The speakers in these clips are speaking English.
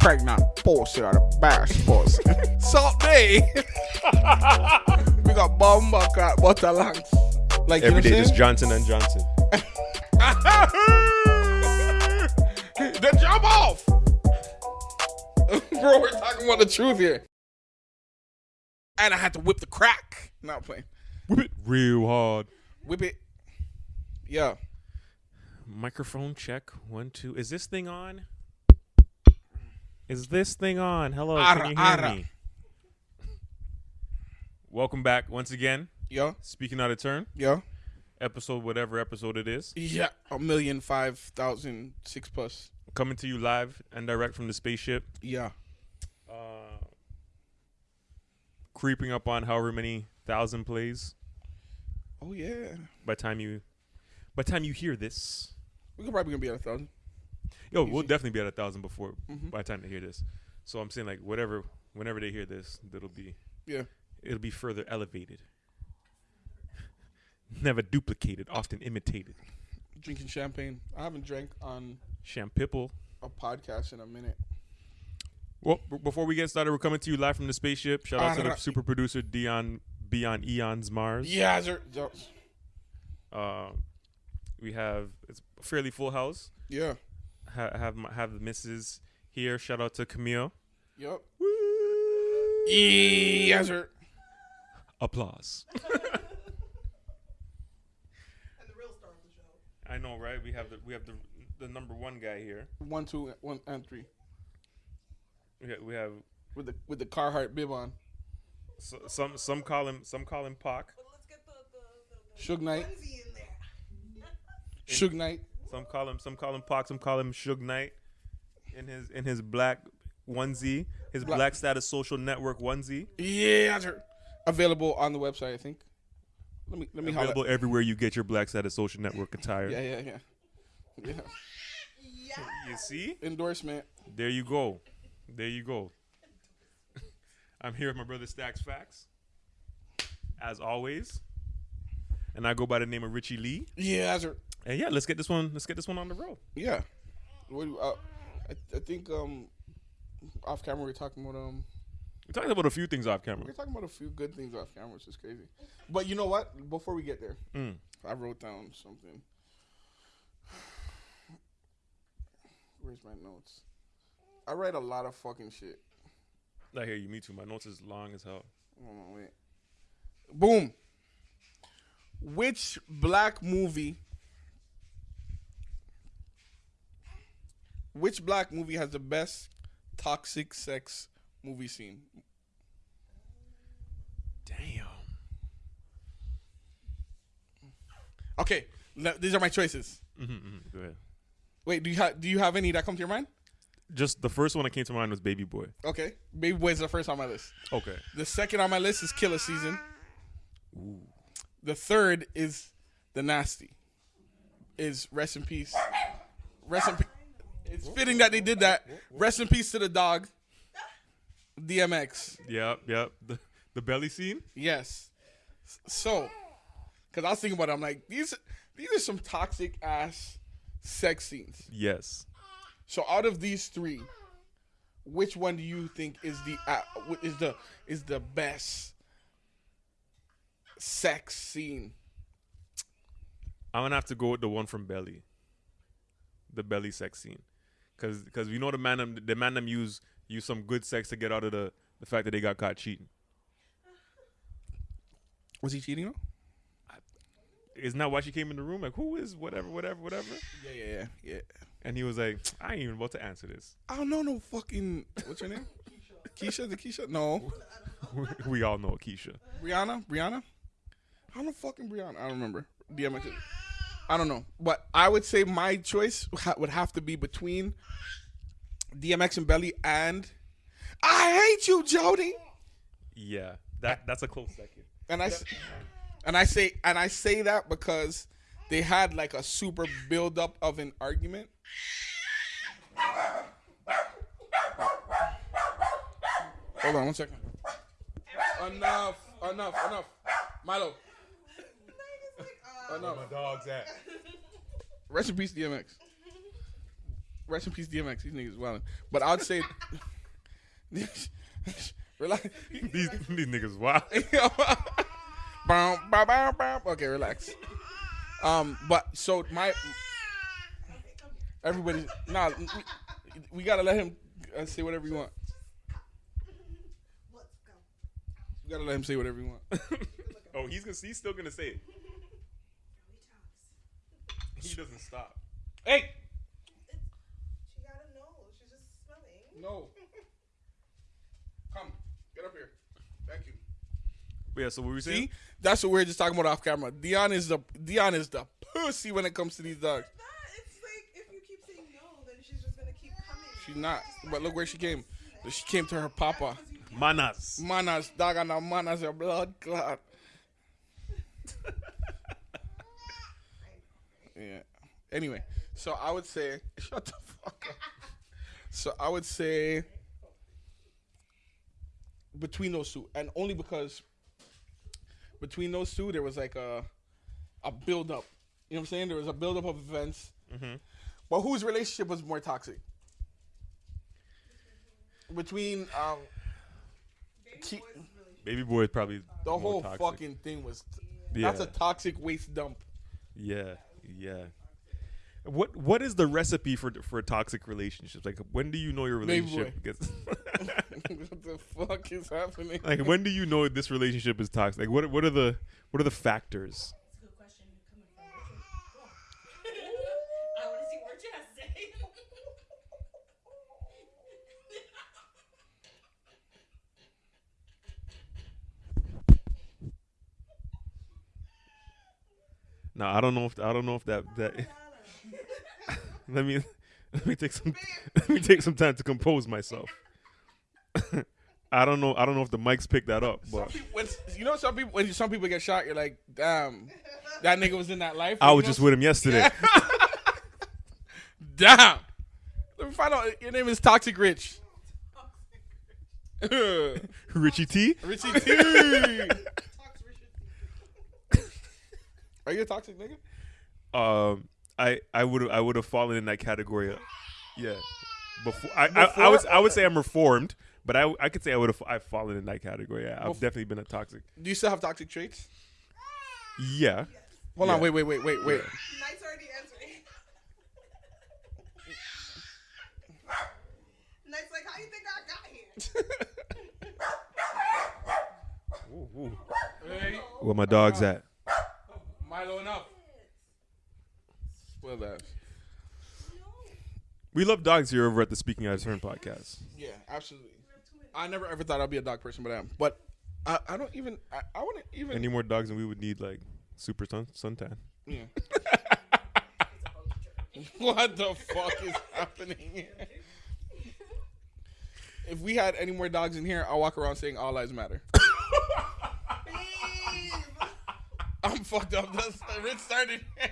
pregnant pussy or the best pussy. Salt Day. we got bomba cat butter lungs. Like Every you day, just Johnson and Johnson. I'm then jump off. Bro, we're talking about the truth here. And I had to whip the crack. Not playing. Whip it real hard. Whip it. Yeah. Microphone check. One, two. Is this thing on? Is this thing on? Hello, Ara, can you hear ara. me? Welcome back once again. Yeah. Speaking out of turn, Yeah. episode whatever episode it is, Yeah. A million five thousand six plus. coming to you live and direct from the spaceship. Yeah. Uh, creeping up on however many thousand plays Oh yeah. by time you by time you hear this. we're probably gonna be at a thousand. Yo, we'll definitely be at a thousand before Mhm. by the time they hear this. So I'm saying like whatever whenever they hear this, it'll be Yeah. it'll be further elevated. Never duplicated, often imitated. Drinking champagne. I haven't drank on Champipple. a podcast in a minute. Well, b- before we get started, we're coming to you live from the spaceship. Shout out to the super producer Dion Beyond Eons Mars. Yeah, sir. Uh, we have it's a fairly full house. Yeah. Ha- have my, have the missus here. Shout out to Camille. Yep. Woo! Yes, sir. Applause. and the real star of the show. I know, right? We have the we have the the number one guy here. One, two, one, and three. We have, we have With the with the Carhartt bib on. so, some some call him some call him Pac. But let's get the the, the, the Suge Knight. onesie in there. Suge Knight. Some call him some call him Pac. Some call him Suge Knight. In his in his black onesie, his Black- black, status social network onesie. Yeah, sir. Available on the website, I think. Let me let me holler. Available everywhere you get your black status social network attire. Yeah, yeah, yeah. Yeah. Yeah. You see? Endorsement. There you go. There you go. I'm here with my brother Stacks Facts, as always, and I go by the name of Richie Lee. Yeah, sir. And yeah, let's get this one. Let's get this one on the road. Yeah. What do, uh, I, I think um off camera we are talking about um We talked about a few things off camera. We're talking about a few good things off camera, which is crazy. But you know what? Before we get there, Mm. I wrote down something. Where's my notes? I write a lot of fucking shit. I hear you. Me too. My notes is long as hell. Hold on, wait. Boom. Which black movie? Which black movie has the best toxic sex movie scene? Damn. Okay, these are my choices. hmm Go ahead. Wait, do you have do you have any that come to your mind? Just the first one that came to mind was Baby Boy. Okay, Baby Boy is the first on my list. Okay. The second on my list is Killa Season. Ooh. The third is The Nasty. Is Rest in Peace. Rest in Peace. It's fitting that they did that. Rest in peace to the dog. DMX. Yep. Yep. The the belly scene. Yes. So, because I was thinking about it, I'm like, these these are some toxic ass sex scenes. Yes. So out of these three, which one do you think is the uh, is the is the best sex scene? I'm gonna have to go with the one from Belly. The Belly sex scene, cause cause you know the man them the man them use use some good sex to get out of the the fact that they got caught cheating. Was he cheating? though? Isn't that why she came in the room? Like who is whatever whatever whatever? Yeah, yeah, yeah, yeah. And he was like, I ain't even about to answer this. I don't know no fucking what's her name? Keisha, the Keisha? No, we all know Keisha. Brianna, Brianna. I don't know fucking Brianna. I don't remember. DMX. I don't know, but I would say my choice would have to be between DMX and Belly and I hate you, Jody. Yeah, that that's a close second. And I and I say and I say that because they had like a super build up of an argument. Hold on one second. Enough, enough, enough. Milo, enough. dog's at? Rest in peace, DMX. Rest in peace, DMX. These niggas wildin'. But I'd say, relax. these these niggas wild. Bow, bow, bow, bow. Okay, relax. Um, but so my everybody, nah, we, we gotta let him uh, say whatever you want. We gotta let him say whatever you want. oh, he's gonna he's still gonna say it. Joey talks. He doesn't stop. Hey, She gotta know. She's just smelling. no, come, get up here. Thank you. But yeah, so what were we saying? See, that's what we are just talking about off camera. Dion is the Dion is the pussy when it comes to these dogs. That it's like if you keep saying no, then she's just gonna keep coming. She's not, but look where she came. She came to her papa. Manas. Manas, dog, and now manas a blood clot. yeah. Anyway, so I would say, shut the fuck up. So I would say between those two, and only because between those two there was like a a build up. You know what I'm saying? There was a build up of events. But whose relationship was more toxic? Between um, Baby Keep- boy's really Baby boy is probably the more whole toxic. fucking thing was. Yeah. That's a toxic waste dump. Yeah, yeah. What what is the recipe for for toxic relationships? Like when do you know your relationship gets what the fuck is happening? like when do you know this relationship is toxic? Like what what are the what are the factors? That's a good question coming from Richard. I want to see what Richard has to say. No, I don't know if I don't know if that that let me let me take some let me take some time to compose myself. I don't know I don't know if the mics picked that up, Some but people, when, you know, some people when some people get shot, you're like, damn, that nigga was in that life. I was know? just with him yesterday. Damn. Let me find out. Your name is Toxic Rich. Richie T. Richie T. talks Richard. Are you a toxic nigga? um, I I would I would have fallen in that category. Yeah, before I, I, I Before? would I would say I'm reformed, but I I could say I would have I've fallen in that category. Yeah, I've Bef- definitely been a toxic. Do you still have toxic traits? Yeah, Hold on, wait, wait, wait, wait, wait. Knight's already answering. Knight's like, how you think I got here? Ooh, ooh. Hey, where my dog's at? Milo enough. Spoil that. We love dogs here over at the Speaking Out of Turn podcast. Yeah, absolutely. I never ever thought I'd be a dog person, but I am. But I, I don't even. I, I wouldn't even. Any more dogs, and we would need like super sun suntan. Yeah. what the fuck is happening here? If we had any more dogs in here, I'll walk around saying all lives matter. Babe. I'm fucked up. That's Rich started.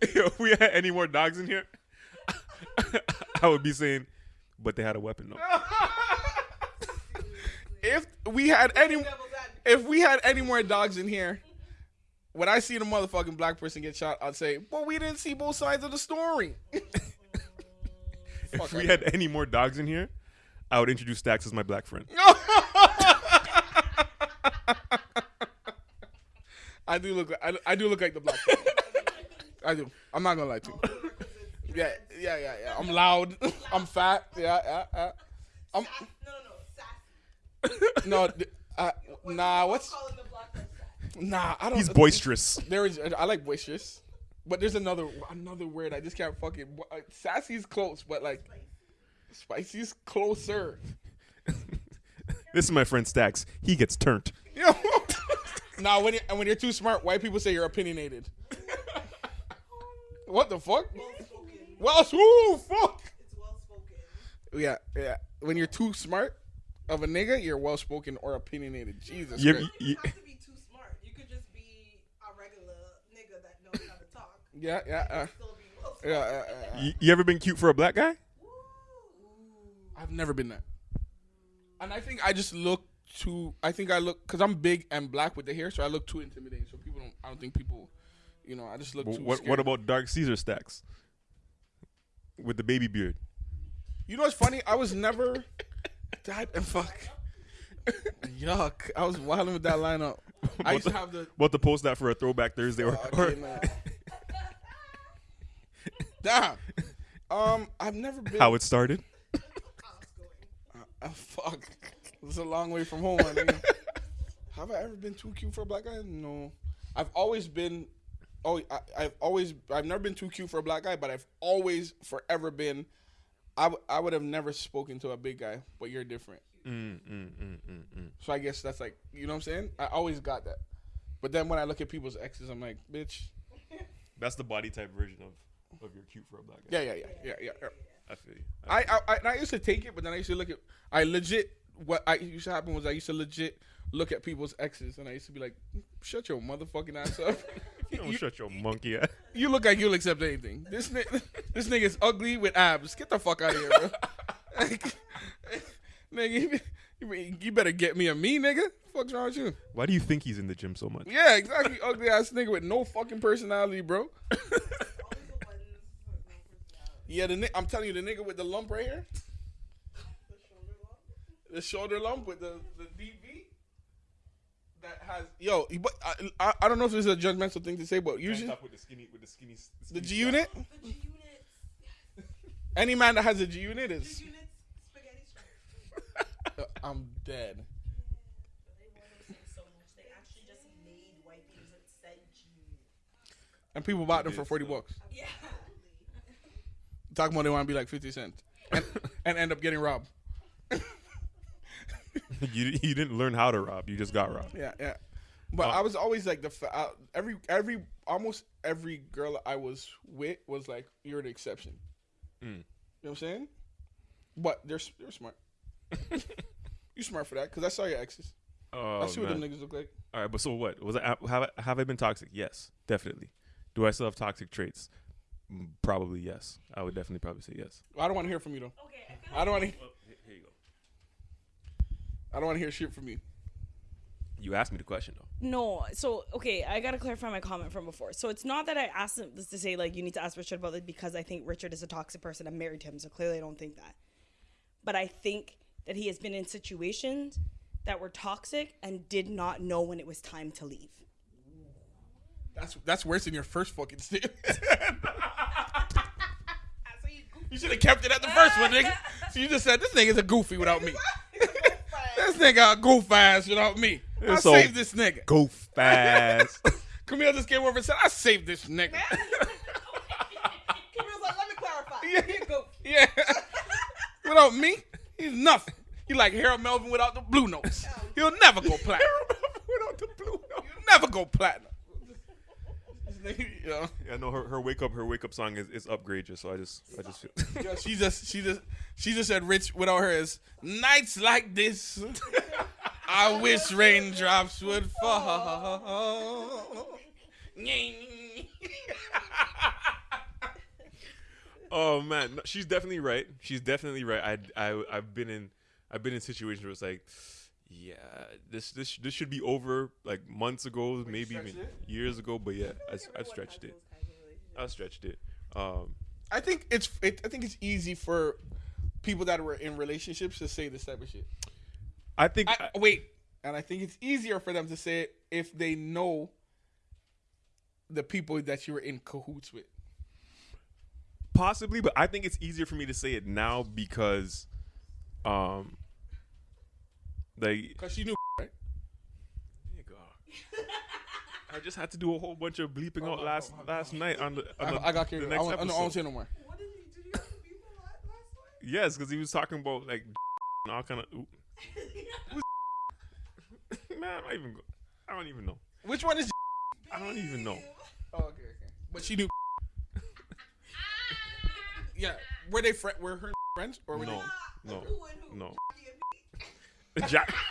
if we had any more dogs in here, I would be saying, but they had a weapon though. if we had any, if we had any more dogs in here, when I see the motherfucking black person get shot, I'd say, "But we didn't see both sides of the story." If we had any more dogs in here, I would introduce Stax as my black friend. I do look. I, I do look like the black. person. I do. I'm not gonna lie to you. Yeah, yeah, yeah, yeah. I'm loud. I'm fat. Yeah, yeah, yeah. I'm No, no, no. Sassy. no. th- Uh, nah, what's Calling the black girl sassy. nah? I don't. He's boisterous. There is. I like boisterous, but there's another another word. I just can't fucking. Uh, sassy's close, but like spicy's closer. This is my friend Stacks. He gets turned. You know? nah, when you and when you're too smart, white people say you're opinionated. what the fuck? Well spoken. Well, ooh, fuck. It's well spoken. Yeah, yeah. When you're too smart of a nigga, you're well spoken or opinionated. Jesus You, Christ. you, You don't have to be too smart. You could just be a regular nigga that knows how to talk. Yeah, yeah, uh, Still be well spoken. yeah, yeah, yeah, yeah. you, you ever been cute for a black guy? I've never been that. And I think I just look too. I think I look because I'm big and black with the hair, so I look too intimidating. So people don't. I don't think people. You know, I just look too. What, scared. what about Dark Caesar Stacks? with the baby beard. You know what's funny? I was never that and fuck. Yuck! I was wilding with that lineup. I used to have the. About to post that for a throwback Thursday or, Oh, or okay, man. Damn. Um, I've never been. how it started. Uh, fuck. It's a long way from home, my nigga. Have I ever been too cute for a black guy? No. I've always been. Oh, I, I've always. I've never been too cute for a black guy, but I've always, forever been. I, w- I would have never spoken to a big guy, but you're different. Mm, mm, mm, mm, mm. So I guess that's like, you know what I'm saying? I always got that. But then when I look at people's exes, I'm like, bitch. That's the body type version of of your cute for a black guy. Yeah, yeah, yeah, yeah, yeah. yeah. I feel you. I, I, I, and I used to take it, but then I used to look at. I legit. What I used to happen was I used to legit look at people's exes, and I used to be like, "Shut your motherfucking ass up." you don't you, shut your monkey ass. you look like you'll accept anything. This ni- this nigga's ugly with abs. Get the fuck out of here, bro. Like, nigga, you, you better get me a me, nigga. Fuck's wrong with you? Why do you think he's in the gym so much? Yeah, exactly. Ugly ass nigga with no fucking personality, bro. Always the ones with no personality. Yeah, the ni- I'm telling you, the nigga with the lump right here, The shoulder lump. The shoulder lump with the the deep V. That has yo, but I, I, I don't know if this is a judgmental thing to say, but usually with the skinny with the skinny. the G unit, The G units. any man that has a G unit is, G units. Spaghetti strap. I'm dead. They wanted to say so much. They actually just made wipers that said G. And people bought them for forty though. bucks. Yeah. Talking about they want to be like fifty cents, and, and end up getting robbed. you you didn't learn how to rob. You just got robbed. Yeah, yeah. But Uh, I was always like the fa- uh, every every almost every girl I was with was like you're the exception. Mm. You know what I'm saying? But they're they're smart. you smart for that because I saw your exes. Oh, I see what man. them niggas look like. All right, but so what? Was I have I, have I been toxic? Yes, definitely. Do I still have toxic traits? Mm, Probably yes. I would definitely probably say yes. I don't want to hear from you though. Okay, I I don't want to. Well, here you go. I don't want to hear shit from you. You asked me the question though. No, so okay, I gotta clarify my comment from before. So it's not that I asked him this to say like you need to ask Richard about it because I think Richard is a toxic person. I'm married to him, so clearly I don't think that. But I think that he has been in situations that were toxic and did not know when it was time to leave. That's that's worse than your first fucking statement. you should have kept it at the first one, nigga. So you just said this nigga's a goofy without me. This nigga a goof ass without me. I It's so- saved this nigga. Go fast. Camille just came over and said, I saved this nigga. Camille's like, let me clarify. Yeah. Here you go. yeah. without me, he's nothing. He like Harold Melvin without the blue notes. Oh. He'll never go platinum. Harold Melvin without the blue notes. He'll never go platinum. Nigga, know, yeah, no, her, her wake up her wake up song is, is upgraded, so I just I just feel yo, she just she just she just said rich without her is nights like this. I wish raindrops would fall. Oh man, no, she's definitely right. She's definitely right. I I I've been in I've been in situations where it's like, yeah, this this this should be over like months ago, maybe even it? years ago. But yeah, I, I stretched it. I stretched it. Um, I think it's it, I think it's easy for people that were in relationships to say this type of shit. I think I, wait, and I think it's easier for them to say it if they know the people that you were in cahoots with. possibly, but I think it's easier for me to say it now because, um, like Cause she knew, right? Nigga. I just had to do a whole bunch of bleeping out last last night on the. On I, the I got the carried. away. next I, won't- I, don't- episode. say no more. What did he, did you have to be for last last night? Yes, because he was talking about like and all kind of. Man, I don't even. Go, I don't even know. Which one is? I don't even know. Oh, okay, okay. But she knew. yeah, were they fri Were her friends or were No, Ah, no, who no. Jack.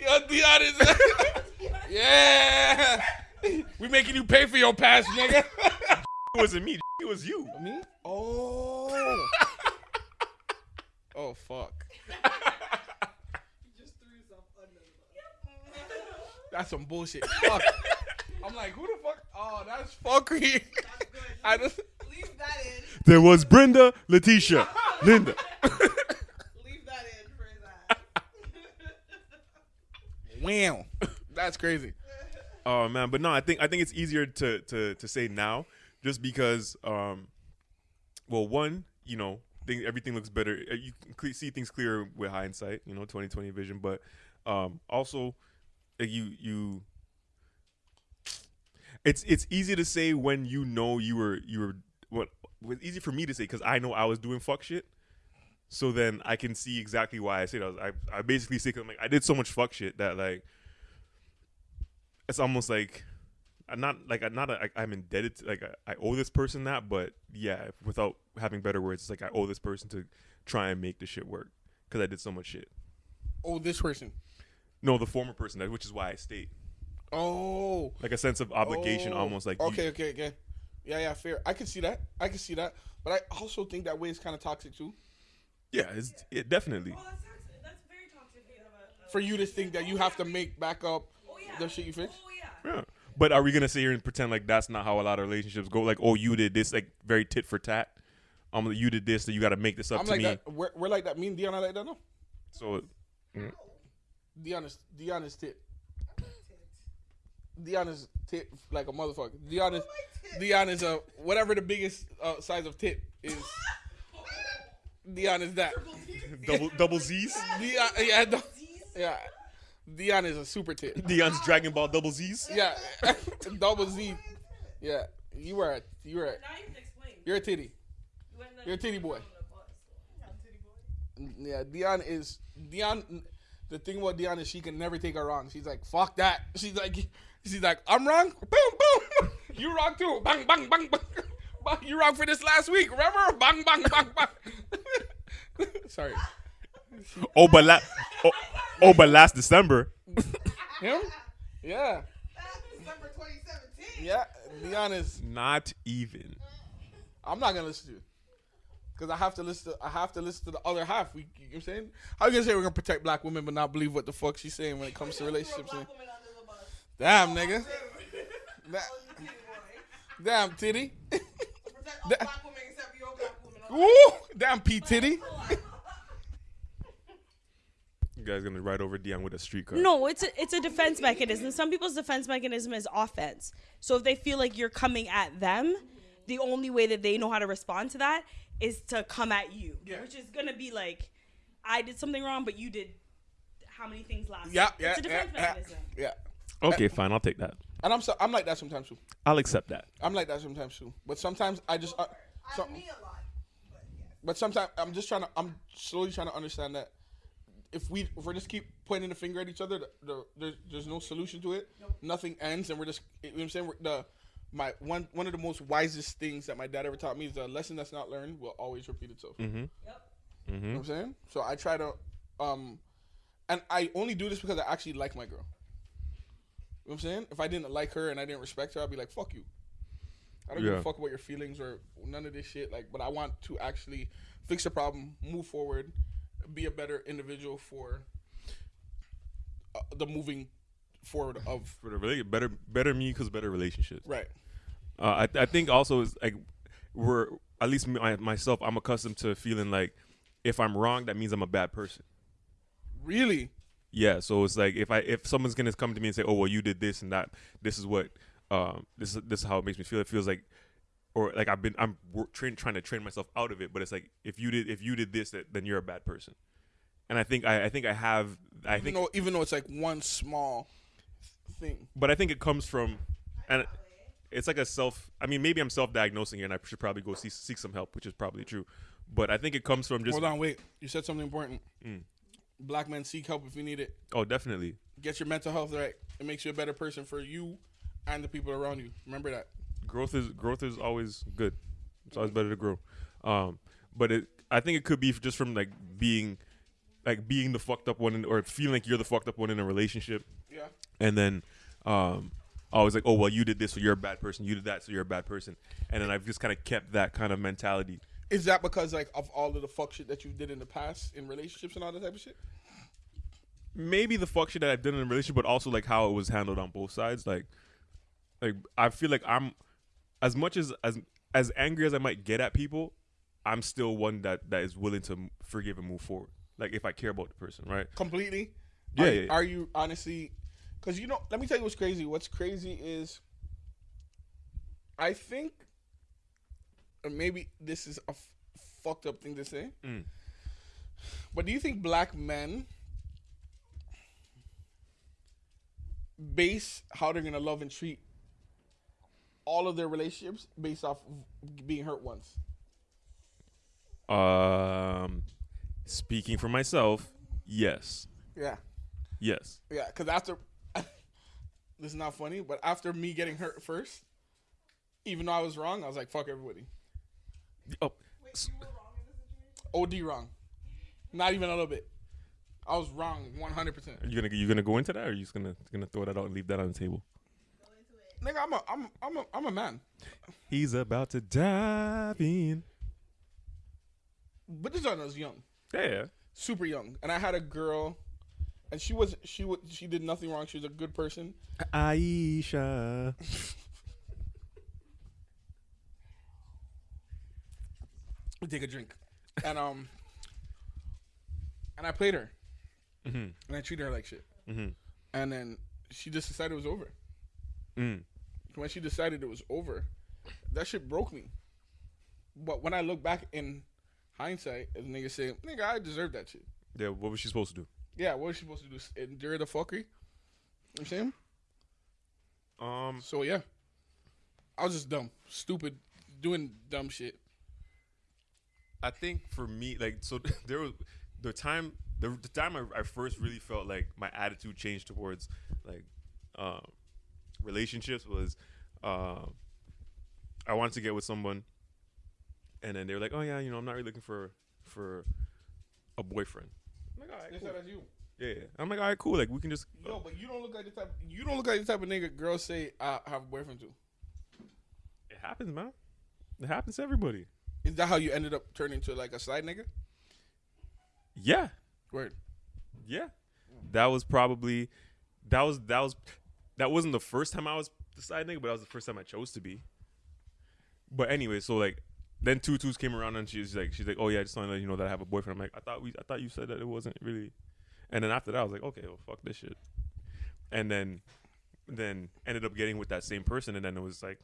Yo, Dion is. yeah. We making you pay for your past, nigga. It wasn't me. It was you. Me? Oh. oh fuck. You just threw yourself under the bus. That's some bullshit. Fuck. I'm like, who the fuck? Oh, that's fuckery. I just Leave that in. There was Brenda, Letitia, Linda. Leave that in for that. wham. That's crazy. Oh man, but no, I think I think it's easier to to to say now, just because, um, well, one, you know, thing, everything looks better. Uh, You can cle- see things clearer with hindsight, you know, twenty twenty vision. But um, also, like, you you, it's it's easy to say when you know you were you were what was easy for me to say because I know I was doing fuck shit. So then I can see exactly why I say that. I I basically say 'cause I'm like I did so much fuck shit that like it's almost like I'm not like I'm not a, I'm indebted to like I, I owe this person that, but yeah, without having better words, it's like I owe this person to try and make the shit work because I did so much shit. Oh, this person. No, the former person, that- which is why I stayed. Oh. Like a sense of obligation, Oh. almost like you- Okay, okay, okay. Yeah, yeah, fair. I can see that. I can see that. But I also think that way is kind of toxic too. yeah, it's it definitely. Well, that's, toxic. that's very toxic. have a- a For you to think that you have to make back up Oh, yeah. the shit you fix. Oh yeah. Yeah. But are we gonna sit here and pretend like that's not how a lot of relationships go? Like, oh, you did this, like very tit for tat. Um, you did this, so you got to make this up I'm to like me. that. We're, we're like that. Me and Dion are like that. No, So Dion is Dion is tit. Dion is tit like a motherfucker. Dion is Dion is a whatever the biggest uh, size of tit is. Dion is that. double double Z's. Dion, yeah, no- yeah. Dion is a super tit. Dion's Dragon Ball double Z's. Yeah, double Z. Yeah, you were a, you were a, you can explain. you're a titty. You went in the- You're a titty boy. on the bus. Yeah, Dion is Dion. The thing about Dion is she can never take her wrong. She's like, fuck that. She's like, she's like, I'm wrong. Boom, boom. You wrong too. Bang, bang, bang, bang. You wrong for this last week. Remember? Bang, bang, bang, bang. Sorry. Oh, but la- oh, oh, but last December. Him? Yeah. December 2017. Yeah. Dion is. Not even. I'm not gonna listen to you. Cause I have to listen. To, I have to listen to the other half. We, you know what I'm saying? How you gonna say we're gonna protect black women but not believe what the fuck she's saying when it comes to relationships? Black woman under the bus. Damn, nigga. That, Oh, you titty boy. damn, titty. Protect all That- black women except your black woman. Woo! Damn, P titty. You guys gonna ride over Dion with a street car? No, it's a, it's a defense mechanism. Some people's defense mechanism is offense. So if they feel like you're coming at them, the only way that they know how to respond to that is to come at you, Yeah. which is gonna be like, I did something wrong, but you did how many things last? Yeah, week?" yeah, It's a defense yeah, yeah, mechanism. yeah. Okay, fine. I'll take that. And I'm so I'm like that sometimes too. I'll accept that. I'm like that sometimes too. But sometimes I just. Uh, I so, me a lot. But yes. but sometimes I'm just trying to. I'm slowly trying to understand that if we if we just keep pointing the finger at each other, the, the, there's there's no solution to it. Nothing ends, and we're just. You know what I'm saying? We're, the my one one of the most wisest things that my dad ever taught me is the lesson that's not learned will always repeat itself. Mm-hmm. Yep. You know what I'm saying? So I try to, um, and I only do this because I actually like my girl. You know what I'm saying? If I didn't like her and I didn't respect her, I'd be like, fuck you. I don't give a fuck about your feelings or none of this shit. Like, but I want to actually fix the problem, move forward, be a better individual for uh, the moving forward of For the really better, better me because better relationships. right. Uh, I I think also is like we're at least me, I, myself. I'm accustomed to feeling like if I'm wrong, that means I'm a bad person. Really? Yeah, so it's like if I if someone's gonna come to me and say, "Oh, well, you did this and that. This is what um this is this is how it makes me feel." It feels like, or like I've been I'm train, trying to train myself out of it. But it's like if you did if you did this, that, then you're a bad person. And I think I, I think I have I Even think, though even though it's like one small thing. but I think it comes from, and it's like a self. I mean, maybe I'm self-diagnosing here, and I should probably go see, seek some help, which is probably true. But I think it comes from just Hold on, wait. You said something important. Mm. Black men seek help if you need it. oh, definitely. get your mental health right. It makes you a better person for you and the people around you. Remember that. growth is growth is always good. It's always better to grow. Um, but it, I think it could be just from like being, like being the fucked up one, in, or feeling like you're the fucked up one in a relationship, Yeah. and then, um, always like, oh well, you did this, so you're a bad person. You did that, so you're a bad person. And then I've just kind of kept that kind of mentality. Is that because like of all of the fuck shit that you did in the past in relationships and all that type of shit? Maybe the fuck shit that I've done in a relationship, but also like how it was handled on both sides. Like, like I feel like I'm as much as as as angry as I might get at people, I'm still one that that is willing to forgive and move forward. Like if I care about the person, right? completely. Yeah, Are, yeah, yeah. are you honestly? Because you know, let me tell you what's crazy. What's crazy is, I think, maybe this is a f- fucked up thing to say, Mm. but do you think black men base how they're gonna love and treat all of their relationships based off of being hurt once? Um, speaking for myself, yes, Yeah. yes. Yeah, because after this is not funny, but after me getting hurt first, even though I was wrong, I was like, "Fuck everybody." Oh, Wait, you were wrong in this situation? OD wrong, not even a little bit. I was wrong, one hundred percent. are you gonna you gonna go into that, or are you just gonna gonna throw that out and leave that on the table? Go into it. Nigga, I'm a, I'm, I'm a, I'm a man. He's about to dive in. But this one I was young, Yeah, yeah. super young, and I had a girl, and she was, she was, she did nothing wrong. She was a good person. Aisha. take a drink, and um, and I played her, Mhm. and I treated her like shit, Mhm. and then she just decided it was over. Mm. when she decided it was over, that shit broke me. But when I look back in hindsight, as niggas say, nigga, I deserve that shit. Yeah. What was she supposed to do? Yeah, what was she supposed to do? Endure the fuckery? You know what I'm saying? Um. So yeah. I was just dumb. Stupid doing dumb shit. I think for me, like, so there was the time, the, the time I, I first really felt like my attitude changed towards like um, relationships was uh, I wanted to get with someone, and then they were like, "Oh yeah, you know, I'm not really looking for for a boyfriend." I'm like, "All right, cool." that's you. yeah, yeah. I'm like, "All right, cool. Like, we can just." Yo, but you don't look like the type you don't look like the type of nigga girls say I have a boyfriend to. It happens, man. It happens to everybody. Is that how you ended up turning to like a side nigga? Yeah, Word. Yeah. That was probably that was that was that wasn't the first time I was the side nigga, but that was the first time I chose to be. But anyway, so like then two twos came around and she's like she's like, Oh yeah, I just want to let you know that I have a boyfriend. I'm like, I thought we I thought you said that it wasn't really and then after that I was like, Okay, well fuck this shit. And then then ended up getting with that same person and then it was like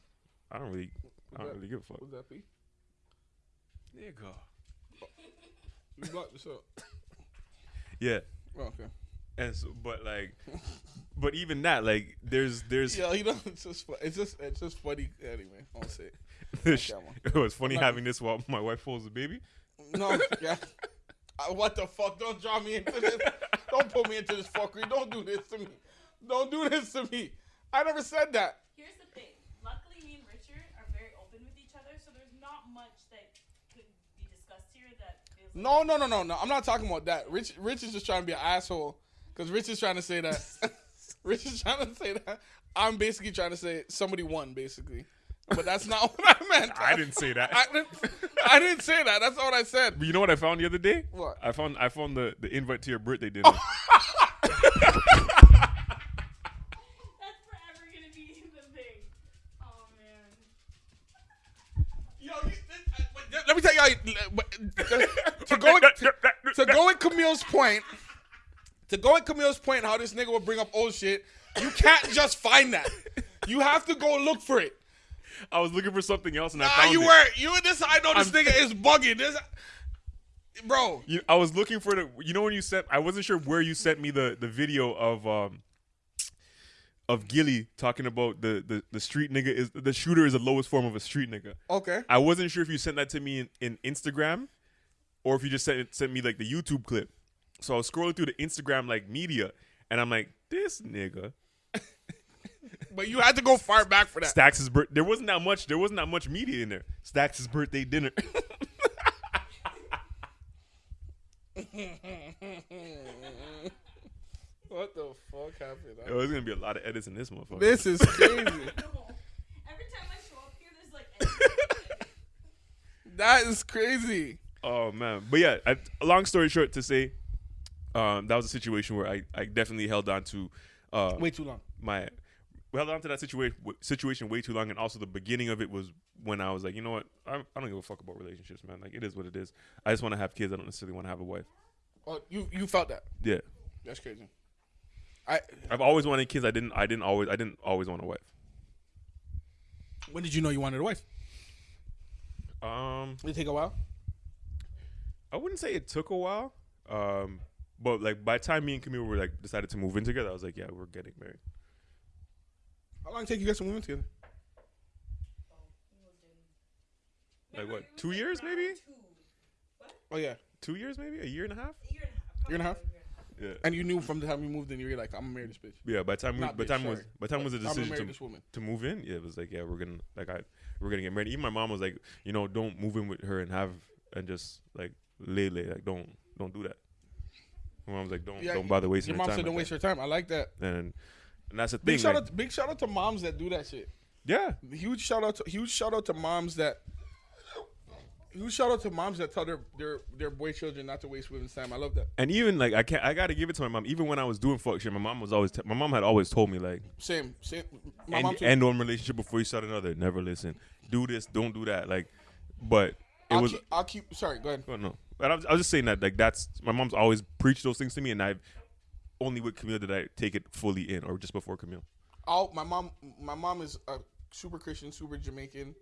I don't really I don't really give a fuck. What's that be? Nigga. You blocked this up. Yeah. Oh, okay. And so but like but even that, like there's there's Yeah, you know, it's just fu- it's just it's just funny. Anyway, I'll say it. It was funny not- having this while my wife holds the baby. No, yeah. Uh, what the fuck? Don't draw me into this. Don't put me into this fuckery. Don't do this to me. Don't do this to me. I never said that. Here's the thing. Luckily, me and Richard are very open with each other, so there's not much that could be discussed here that feels like No, no, no, no, no. I'm not talking about that. Rich, Rich is just trying to be an asshole because Rich is trying to say that. Rich is trying to say that. I'm basically trying to say somebody won, basically. But that's not what I meant. I didn't say that. I didn't, I didn't say that. That's not what I said. But you know what I found the other day? What? I found I found the, the invite to your birthday dinner. Camille's point, to go at Camille's point, how this nigga will bring up old shit. You can't just find that. You have to go look for it. I was looking for something else and I Nah, found you it. were you. and This I know this I'm- nigga is bugging. This, bro. You, I was looking for the. You know when you sent? I wasn't sure where you sent me the the video of um of Gillie talking about the the the street nigga is the shooter is the lowest form of a street nigga. Okay. I wasn't sure if you sent that to me in, in Instagram or if you just sent sent me like the YouTube clip. So I was scrolling through the Instagram like media and I'm like, this nigga But you had to go far back for that. Stacks' birth. There wasn't that much. There wasn't that much media in there. Stacks' birthday dinner. What the fuck happened? Yo, there's gonna be a lot of edits in this motherfucker. This is crazy. Every time I show up here, there's like that is crazy. Oh man, but yeah. I, long story short, to say, um, that was a situation where I, I definitely held on to uh, Way too long. my we held on to that situation situation way too long, and also the beginning of it was when I was like, you know what, I, I don't give a fuck about relationships, man. Like it is what it is. I just want to have kids. I don't necessarily want to have a wife. Oh, you you felt that? Yeah, That's crazy. I I've always wanted kids. I didn't. I didn't always. I didn't always want a wife. when did you know you wanted a wife? Um, Did it take a while? I wouldn't say it took a while. Um, but like by the time me and Camille were like decided to move in together, I was like, yeah, we're getting married. How long did it take you guys to move in together? Like what? Two years maybe? Two. Oh yeah, Two years maybe? A year and a half? Year and a half. Year and a half? Yeah. and you knew from the time you moved in, you were like, I'm gonna marry this bitch. Yeah. By the time we, Not by bitch, time was by the time was a I'm gonna decision to this woman. to move in, yeah, it was like, yeah, we're gonna like I we're gonna get married. Even my mom was like, you know, don't move in with her and have and just like lay lay like don't don't do that. My mom was like, don't Yeah, don't bother wasting Your your mom time. said, "Don't waste your time." I like that. that. And and that's the thing. Big shout like- out, big shout out to moms that do that shit. yeah, Huge shout out, to, huge shout out to moms that. Huge shout out to moms that tell their their their boy children not to waste women's time. I love that. and even like I can't I gotta give it to my mom. Even when I was doing fuck shit, my mom was always t- my mom had always told me like Same, same. My end, mom too. end one relationship before you start another. Never listen. Do this, don't do that. Like, but it I'll was. keep, I'll keep. Sorry, go ahead. Oh no, but I was, I was just saying that like that's my mom's always preached those things to me, and I've only with Camille did I take it fully in, or just before Camille. I'll, my mom, my mom is a super Christian, super Jamaican.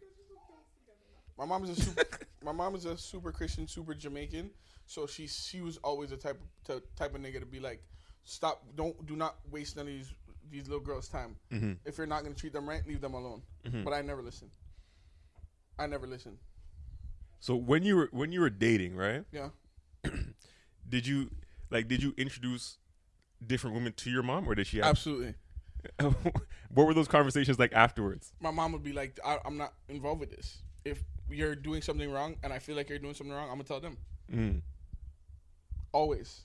My mom is a super, my mom is a super Christian, super Jamaican. So she she was always the type of type of nigga to be like, stop, don't do not waste none of these these little girls' time. Mm-hmm. If you're not gonna treat them right, leave them alone. Mm-hmm. But I never listen. I never listen. So when you were when you were dating, right? Yeah. Did you like did you introduce different women to your mom, or did she? Have, Absolutely. what were those conversations like afterwards? My mom would be like, I, I'm not involved with this. If you're doing something wrong and I feel like you're doing something wrong, I'm gonna tell them. Mm. Always.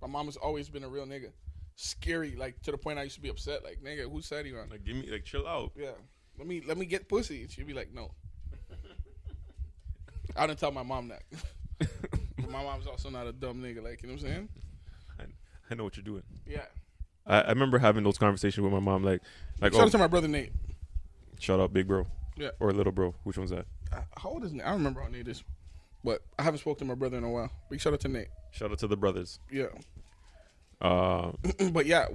My mom has always been a real nigga. Scary, like to the point I used to be upset. Like, nigga, who said you on? Like give me like chill out. Yeah. Let me let me get pussy. She'd be like, no. I didn't tell my mom that. But my mom's also not a dumb nigga. Like, you know what I'm saying? I, I know what you're doing. Yeah. I, I remember having those conversations with my mom, like like Shout oh, out to my brother Nate. shout out big bro, Yeah. or little bro. Which one's that? Uh, How old is Nate? I don't remember how Nate is. But I haven't spoken to my brother in a while. Big shout out to Nate. Shout out to the brothers. Yeah. Uh, but yeah,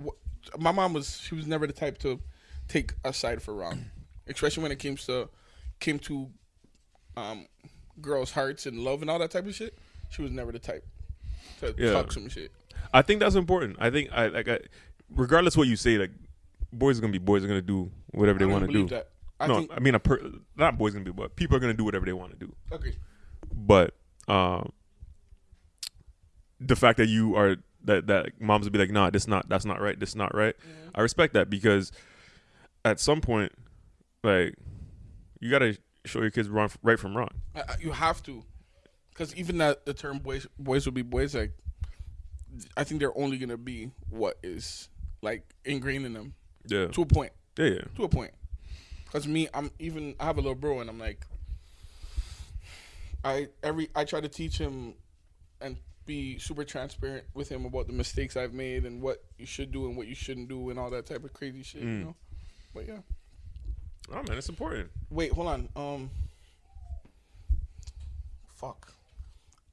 my mom was she was never the type to take a side for wrong, especially when it came to came to um, girls' hearts and love and all that type of shit. She was never the type to Yeah. talk some shit. I think that's important. I think I like I, regardless what you say, like boys are gonna be boys are gonna do whatever they want to do. that. I no, think I mean a per, not boys gonna be, but people are gonna do whatever they want to do. okay. But um, the fact that you are that that moms would be like, nah, this not that's not right. This not right. I respect that because at some point, like you gotta show your kids wrong right from wrong. You have to, because even that the term boys boys will be boys. Like, I think they're only gonna be what is like ingrained in them Yeah, to a point. yeah, yeah. to a point. Cause me, I'm even I have a little bro, and I'm like, I every I try to teach him and be super transparent with him about the mistakes I've made and what you should do and what you shouldn't do and all that type of crazy shit, you Mm. know. But yeah, Oh man, it's important. wait, hold on. Um, fuck,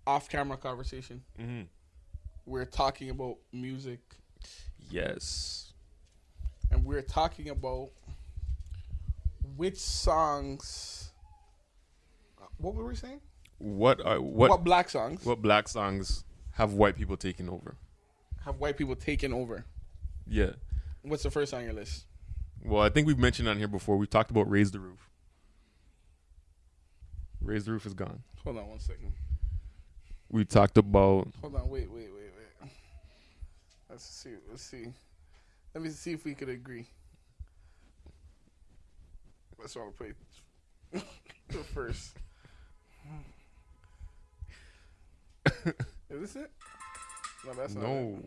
off camera conversation. Mm-hmm. We're talking about music, Yes. and we're talking about which songs. uh, What were we saying? What are what, what black songs what black songs have white people taken over? have white people taken over? Yeah. What's the first on your list? Well, I think we've mentioned on here before. We've talked about raise the roof. Raise the roof is gone. Hold on one second. We talked about Hold on. Wait, wait, wait, wait. Let's see. Let's see. Let me see if we could agree. Let's all play the first. Is this it? No, that's not it. no.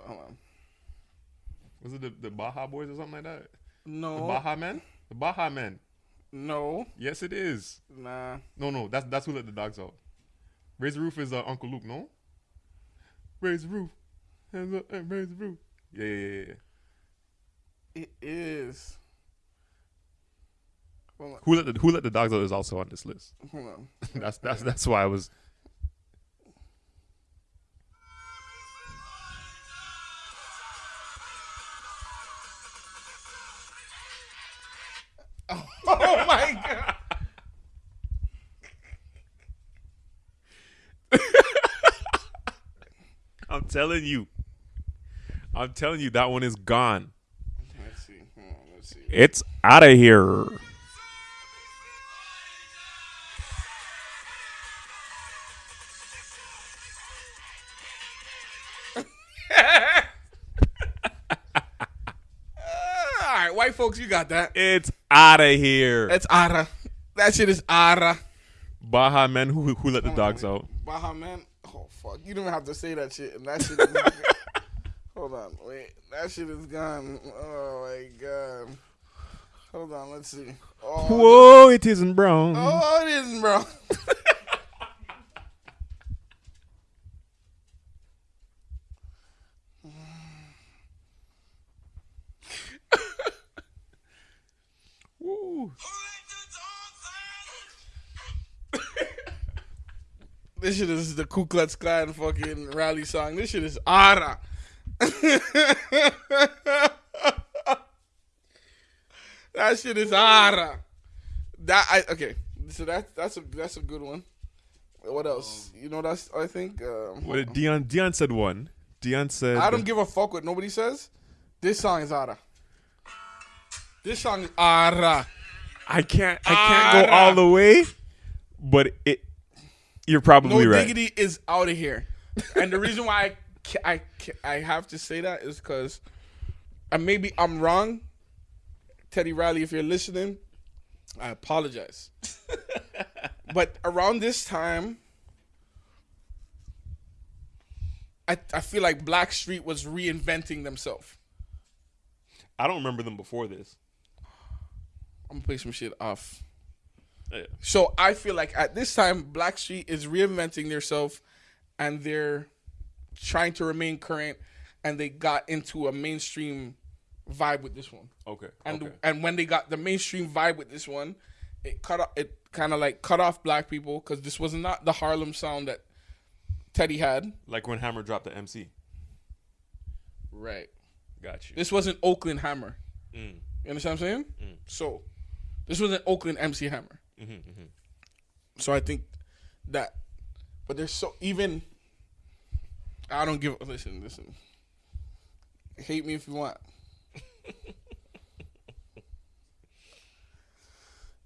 Hold on. Was it the, the Baja Boys or something like that? No. The. Baha Men? The Baha Men. No. Yes, it is. Nah. No, no, that's that's who let the dogs out. Raise the roof is uh, Uncle Luke, no? Raise the roof, hands up, and raise the roof. Yeah, yeah, yeah, yeah. It is. Who let the Who let the dogs out is also on this list. Hold on. that's that's that's why I was. Oh my god. I'm telling you. I'm telling you that one is gone. Let's see. On, let's see. It's out of here. Right, folks, you got that. It's out of here. That's Ara. That shit is Ara. Baha men who who let the dogs out. Baha man. Oh fuck. You don't have to say that shit. And that shit is Hold on, wait. That shit is gone. Oh my god. Hold on, let's see. Oh, Whoa, it isn't brown. oh it isn't, bro. Woo. This shit is the Ku Klux Klan fucking rally song. This shit is Ara. that shit is Ara. That I okay. So that that's a that's a good one. What else? You know that's I think. Um, What did Dion? Dion said one. Dion said. I don't give a fuck what nobody says. This song is Ara. This song is Ara. I can't. I can't go all the way, but it. You're No probably right. diggity is out of here. And the reason why I I I have to say that is because, and maybe I'm wrong. Teddy Riley, if you're listening, I apologize. but around this time, I I feel like Blackstreet was reinventing themselves. I don't remember them before this. I'm gonna play some shit off. Yeah. So I feel like at this time, Blackstreet is reinventing themselves, and they're trying to remain current, and they got into a mainstream vibe with this one. Okay. And okay. and when they got the mainstream vibe with this one, it cut off, it kind of like cut off black people because this was not the Harlem sound that Teddy had. Like when Hammer dropped the MC. Right. Got you. This wasn't Oakland Hammer. Mm. You understand what I'm saying? So, this was an Oakland MC Hammer. Mm-hmm, So I think that, but there's so even. I don't give. Listen, listen. Hate me if you want.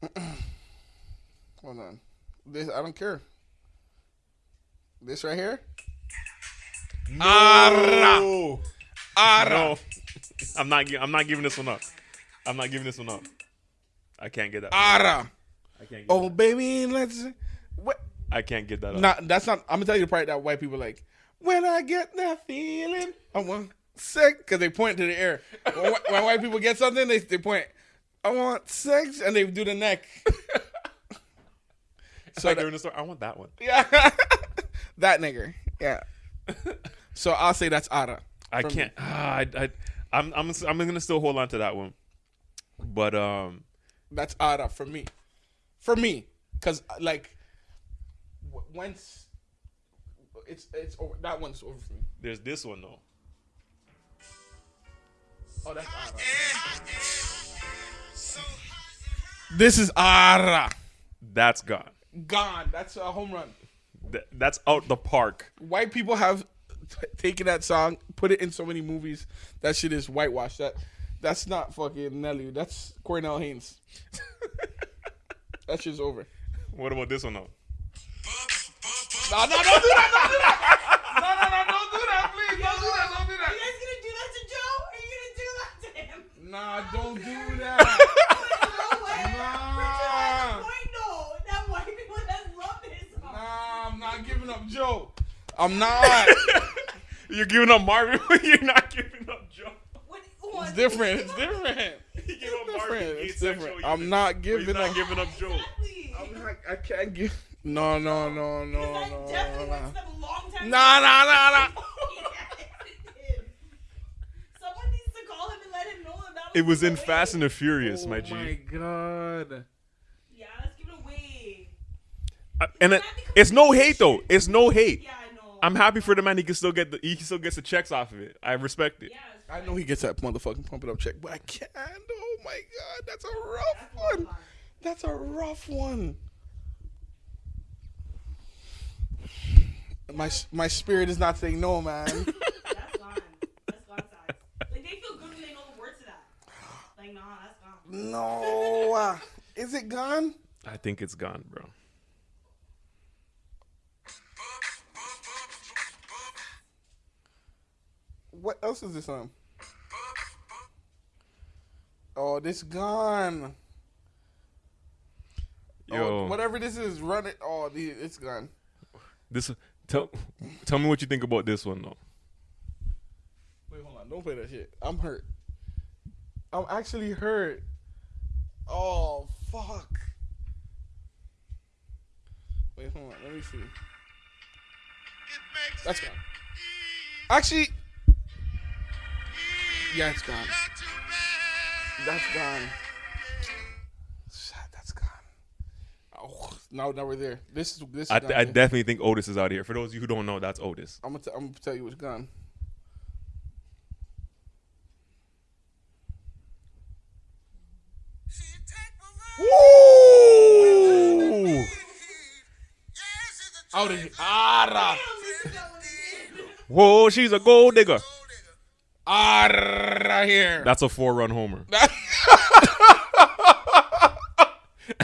Hold on. This I don't care. This right here. No. Ara. No. I'm not. I'm not giving this one up. I'm not giving this one up. I can't get that. Ara. I can't. Get Oh baby, let's. What? I can't get that up. Not that's not. I'm gonna tell you the part that white people like. When I get that feeling, I want sex because they point to the air. When, when white people get something, they they point. I want sex, and they do the neck. so that, the story, I want that one. yeah, that nigger. Yeah. So I'll say that's Ara. I can't. Ah, I, I, I'm. I'm. I'm gonna still hold on to that one. But um, That's Ara for me. For me, because like, once it's it's over, that one's over for me. there's this one though. Oh, that's Ara. This is Ara. That's gone. Gone. That's a home run. Th- that's out the park. White people have t- taken that song, put it in so many movies. That shit is whitewashed. That that's not fucking Nelly. That's Cornell Haynes. that shit's over. What about this one though? No, no, don't do that. Don't do that. No, no, no, don't do that, please. Don't do that. Don't do Are you guys gonna do that to Joe? Are you gonna do that to him? Nah, don't do that. No way. Nah. Richard has point though. That white people that love this song. Nah, I'm not giving up Joe. I'm not. You're giving up Marvin. You're not giving up Joe. What, what? It's different. It's different. You give Different. It's asexual different. unit, I'm not giving You're not up. giving up Joe. Exactly. I'm not, I can't give. No, no, no, no, Because I no, definitely no. went to them a long time Nah, ago. nah, nah, nah. It. Someone needs to call him and let him know that that It was in Fast and the Furious, oh my G. my god. Yeah, let's give it away. Uh, and it, it's no hate though. It's no hate. Yeah, I know. I'm happy for the man. He can still get the he still gets the checks off of it. I respect it. Yeah, it's I know he gets that motherfucking pump it up check, but I can't. Oh my god, that's a rough That's a lot of one. fun. That's a rough one. My my spirit is not saying no, man. That's gone. That's gone side. Like they feel good when they know the words to that. Like nah, that's gone. no, uh, is it gone? I think it's gone, bro. What else is this on? Oh, this gone. Oh, Yo, Oh, whatever this is, run it. Oh, the- it's gone. this tell tell me what you think about this one though. Wait, hold on. Don't play that shit. I'm hurt. I'm actually hurt. Oh, fuck. Wait, hold on. Let me see. That's gone. Actually, yeah, it's gone. That's gone. Shit, that's gone. Oh, no, now we're there. This is this. Is I, gone, I definitely think Otis is out here. For those of you who don't know, that's Otis. I'm gonna, t- I'm gonna tell you what's gone. Woo! Out of here. Ara. Whoa, she's a gold digger. Ara here. That's a four run homer.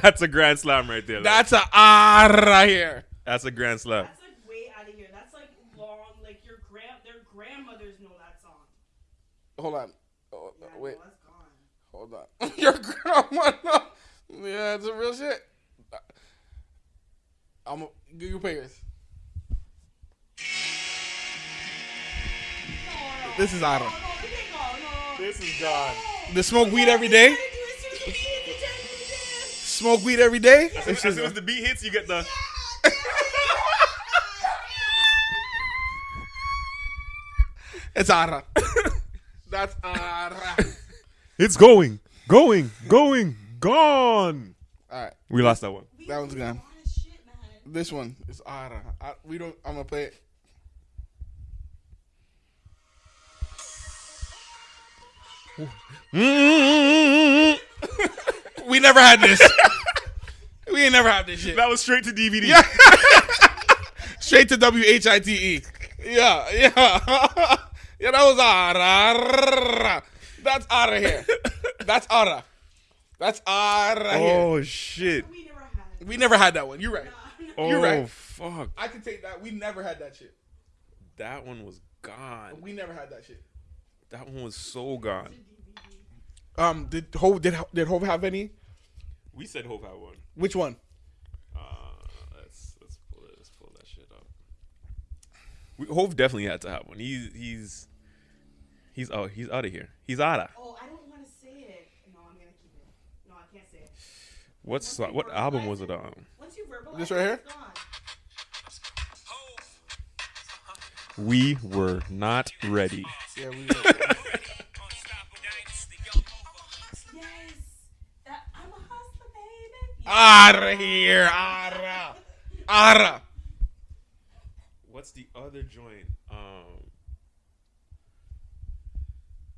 That's a grand slam right there. like. That's a ara here. That's a grand slam. That's like way out of here. That's like long. Like your grand, their grandmothers know that song. Hold on. Oh, Yeah, wait. no, that's gone. Hold on. Your grandma. no. Yeah, it's a real shit. I'm gonna you payers. This is Ara. No, no, we can't go. No, no. This is gone. The smoke weed every day. Smoke weed every day. As This soon as the beat hits, you get the. it's Ara. That's Ara. It's going, going, going, gone. All right, We lost that one. that one's gone. Lot of shit, man. This one is Ara. I, we don't. I'm gonna play it. Mm-hmm. We never had this. we ain't never had this shit. That was straight to DVD. Yeah. Straight to W H I T E. Yeah, yeah. yeah, that was Ara. That's Ara here. That's Ara. That's Ara oh, here. Oh shit. We never had. We never had that one. You're right. Oh You're right. Oh, fuck. I can take that. We never had that shit. That one was gone. We never had that shit. That one was so gone. Um, did Hove did did Hove have any? We said Hove had one. Which one? Uh, let's let's pull it. Let's pull that shit up. We, Hove definitely had to have one. He's he's he's out. He's out of here. He's outta. Oh, I don't want to say it. No, I'm gonna keep it. No, I can't say it. What's what album was it it- on? Once you verbalize This right here? We were not ready. Yeah, we. Yes. That I'm a hustler, baby. Ara here. Ara. Ara. What's the other joint? Um.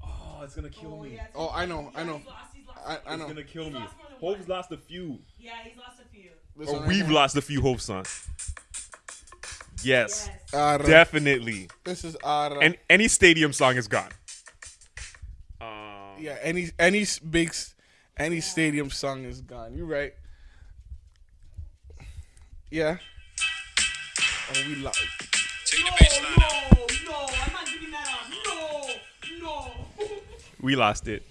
Oh, it's gonna kill Oh, me. yeah, Oh, I know. I know. He's lost, he's lost. I, I It's gonna kill He's me. lost Hove's lost a few. Yeah, he's lost a few. This Or one we've lost a few Hove songs. Yes, Yes. Ara. definitely. This is Ara. And any stadium song is gone. Um, yeah, any any s- big any stadium song is gone. You're right. Yeah. Oh, we lost. No, no, no. I'm not giving that up. No, no. we lost it.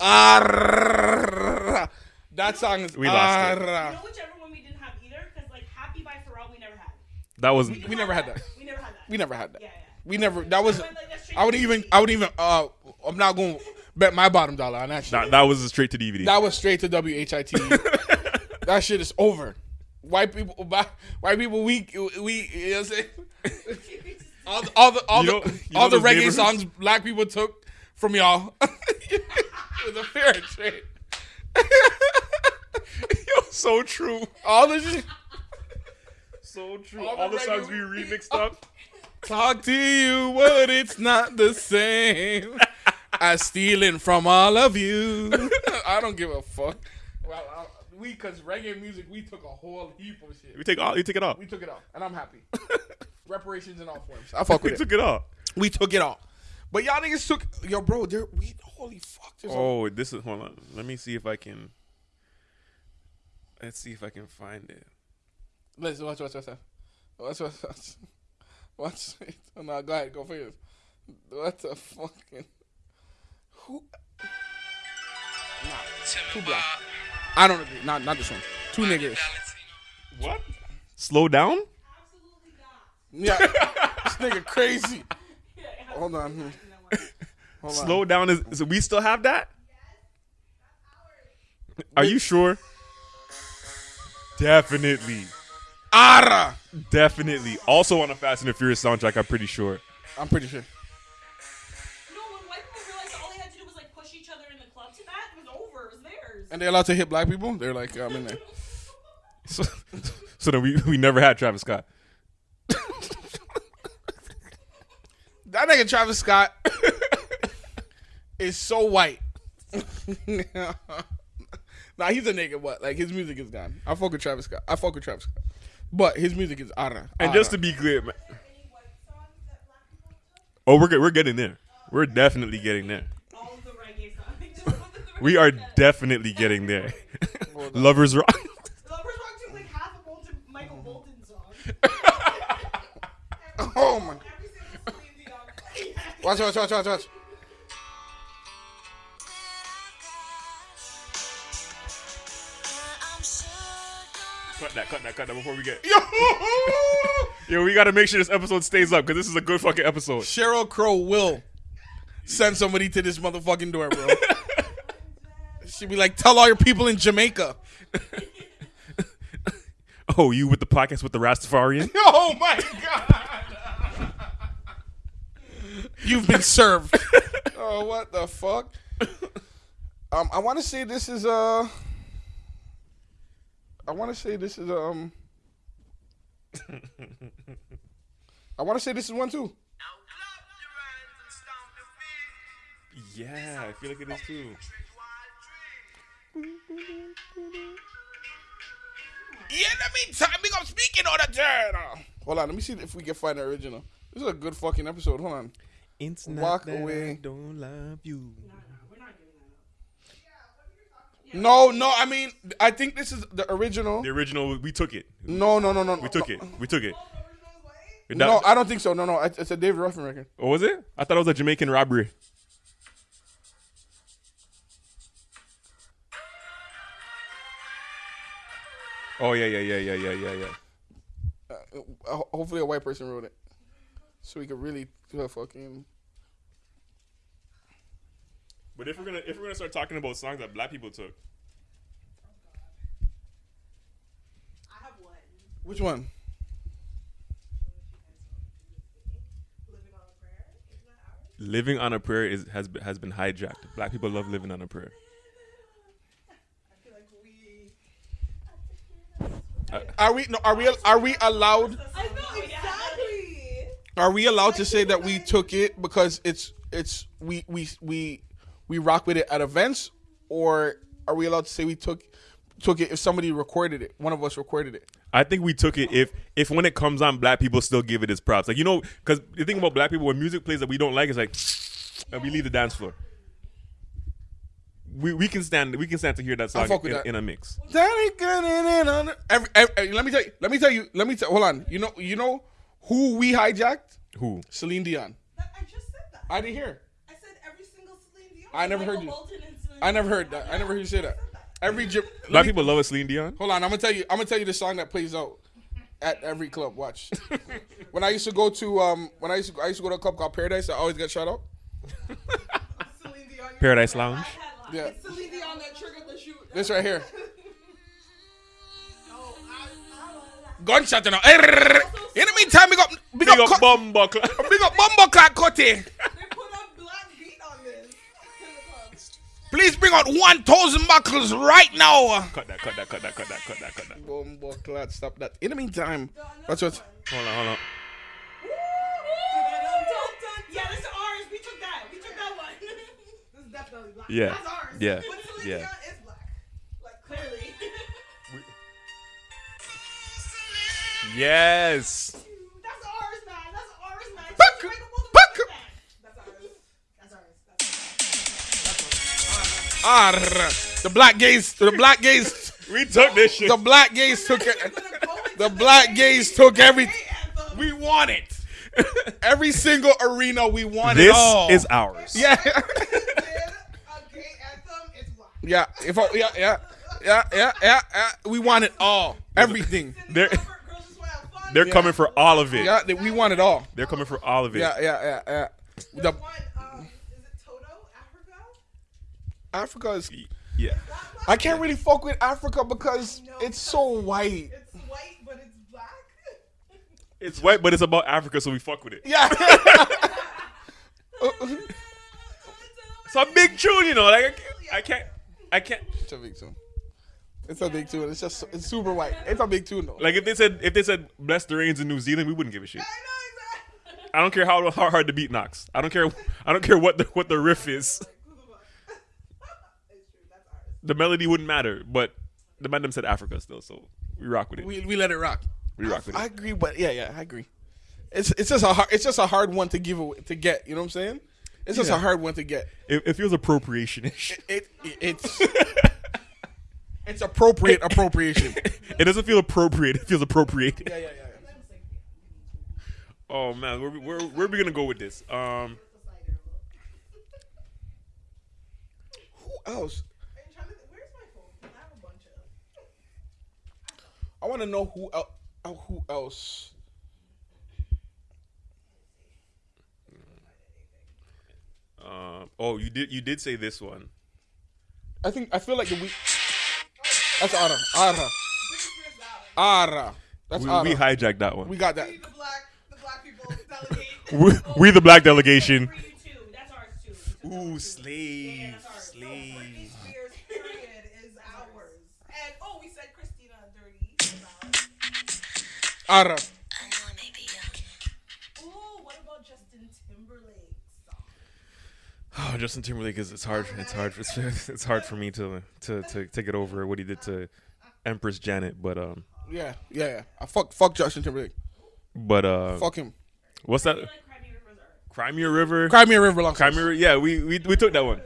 Ara. That song is We lost it. You Ara. know whichever one we didn't have either? Because, like, Happy by Pharrell, we never had. That was We never had that. We never had that. We never had that. Yeah, yeah. We never. That was. But, like, that's straight I would even. I would even. Uh, I'm not going to bet my bottom dollar on that shit. that, that was straight to DVD. That was straight to WHIT. that shit is over. White people, white people, we we. You know what I'm saying? All the all the all You the know- you all the reggae songs black people took from y'all. was a fair trade. Yo, so true. All the shit. So true. All All, the the songs we remixed up. Talk to you, but it's not the same as stealing from all of you. I don't give a fuck. Well, I, we, cause reggae music, we took a whole heap of shit. We take all. You take it off. We took it all, and I'm happy. Reparations in all forms. I fuck We with it. took it off. We took it all. But y'all niggas took yo, bro. There, we holy fuck. There's a- Oh, this is. Hold on. Let me see if I can. Let's see if I can find it. Listen, watch, watch, watch, watch, watch, watch, watch. watch. Oh, no, go ahead, go for yours. What the fucking who? Nah, too black. I don't agree. Not, not this one. Two niggas. What? Slow down. Yeah, this nigga crazy. Hold on. hmm. Hold on. Slow down is. So we still have that. Are you sure? Definitely. Ara. Definitely. Also on a Fast and the Furious soundtrack, I'm pretty sure. I'm pretty sure. No, when white people realized all they had to do was like push each other in the club to that, it was over. It was theirs. And they're allowed to hit black people. They're like, yeah, I'm in there. So, so then we, we never had Travis Scott. That nigga Travis Scott is so white. nah, he's a nigga, what? like his music is gone. I fuck with Travis Scott. I fuck with Travis Scott, but his music is ara. And just to be clear, man. Oh, we're we're getting there. We're definitely getting there. All of the reggae songs. Just put the We are definitely getting there. Lovers rock. Lovers Rock took like half a Bolton, Michael Bolton song. oh my. Every single Celine Dion. Watch, watch, watch, watch, watch. Cut that, cut that, cut that before we get. Yo, Yo, we gotta make sure this episode stays up because this is a good fucking episode. Sheryl Crow will send somebody to this motherfucking door, bro. She'd be like, tell all your people in Jamaica. Oh, you with the podcast with the Rastafarian? Oh my god. You've been served. oh, what the fuck? Um, I want to say this is uh I want to say this is um I want to say this is one too. yeah, I feel like it is too. Yeah, let me time. Big up speaking on the turn. Hold on, let me see if we can find the original. This is a good fucking episode. Hold on. It's Walk away. don't love you. No, no, I mean, I think this is the original. The original, we took it. No, no, no, no. We took it. We took it. No, I don't think so. No, no, it's it's a David Ruffin record. what was it? I thought it was a Jamaican robbery. Oh yeah, yeah, yeah, yeah, yeah, yeah, yeah. Uh, hopefully, a white person wrote it, so we could really uh, fucking. But if we're gonna if we're gonna start talking about songs that black people took, I have one. Which one? Living on a Prayer. Isn't that ours? living on a prayer is has been, has been hijacked. Black people love living on a prayer. I feel like we. Are we? No, are we? Are we allowed? I know exactly. Are we allowed to say that we took it because it's it's we we we we rock with it at events, or are we allowed to say we took took it if somebody recorded it? One of us recorded it. I think we took it if if when it comes on, black people still give it its props. Like you know, because the thing about black people when music plays that we don't like is like, and we leave the dance floor. We, we can stand we can stand to hear that song fuck with in, that. in a mix. Daddy got it in on. Every, every, let me tell you. Let me tell you. Let me tell. Hold on. You know. You know who we hijacked? Who? Celine Dion. I just said that. I didn't hear. I said every single Celine Dion. I never heard you. Bolton and Celine I never heard that. I never heard you say that. Every Jap- let Black me- people love a Celine Dion. Hold on, I'm gonna tell you. I'm gonna tell you the song that plays out at every club. Watch. when I used to go to um, when I used to I used to go to a club called Paradise, I always got shut out. Dion. Paradise Lounge. Yeah, It's Celine Dion that triggered the shoot. this right here. Oh, I, I, Gunshot, you know. Err. In the meantime, big up, big, Big up, up cut- Bumbo Cla- big up, Bumbo Clock Cutty. Please bring out 1,000 buckles right now. Cut that, cut that, cut that, cut that, cut that, cut that. Boom, buckle, stop that. In the meantime, what's what? Hold on, hold on. Yeah, that's ours. We took that. We took that one. this is definitely black. That's ours. We That's ours. Ah, the black gays, the black gays, We took this shit. the black gays took it. We're gonna go into The black gays took every. gay anthem. We want it. Every single arena, we want it This all. is ours. yeah, did a gay anthem, it's black. yeah. If I, yeah, yeah, yeah, yeah, yeah, yeah. We want it all. Everything. They're Girls just wanna have fun. they're coming for all of it. Yeah, they- we want it all. They're coming for all of it. Yeah, yeah, yeah, yeah. The one? Um, is it Toto? Africa? Africa is. Yeah. I can't really fuck with Africa because No, it's so white. It's white, but it's black. It's white, but it's about Africa, so we fuck with it. Yeah. It's a big tune, you know. Like I can't, I can't, I can't. it's a big tune. It's a big tune. It's just it's super white. It's a big tune though. Like if they said, if they said bless the rains in New Zealand, we wouldn't give a shit. I know exactly. I don't care how, how hard the beat knocks. I don't care. I don't care what the what the riff is. Like, who the fuck? it's true. That's ours. The melody wouldn't matter, but the man them said Africa still, so we rock with it. we we let it rock. We rock with I it. I agree, but yeah, yeah, I agree. It's it's just a hard it's just a hard one to give away, to get. You know what I'm saying? It's just Yeah. a hard one to get. It, it feels appropriation-ish. It, it it's it's appropriate appropriation. it doesn't feel appropriate. It feels appropriated. Yeah, yeah, yeah. Oh man, where we- where where are we gonna go with this? Um, Who else? I'm trying to think, where's my phone? I have a bunch of. I want to know who el- who else. um, oh, you did you did say this one. I think I feel like the we. That's Ara. Ara. Britney Spears Valley. Ara. That's We, Ara. we hijacked that one. We got that. We the black, the black people delegate. We, we the black delegation. For you is ours. Ara. Ooh, what about Justin Timberlake? Oh, Justin Timberlake is it's hard. It's hard. It's, it's hard for me to, to to to get over what he did to Empress Janet. But um, Yeah, yeah, yeah. I fuck fuck Justin Timberlake. but uh, Fuck him. what's that? I feel like Cry Me a Rivers are. Cry Me a River. Cry me river long. Cry Me a. Yeah, we, we we took that one.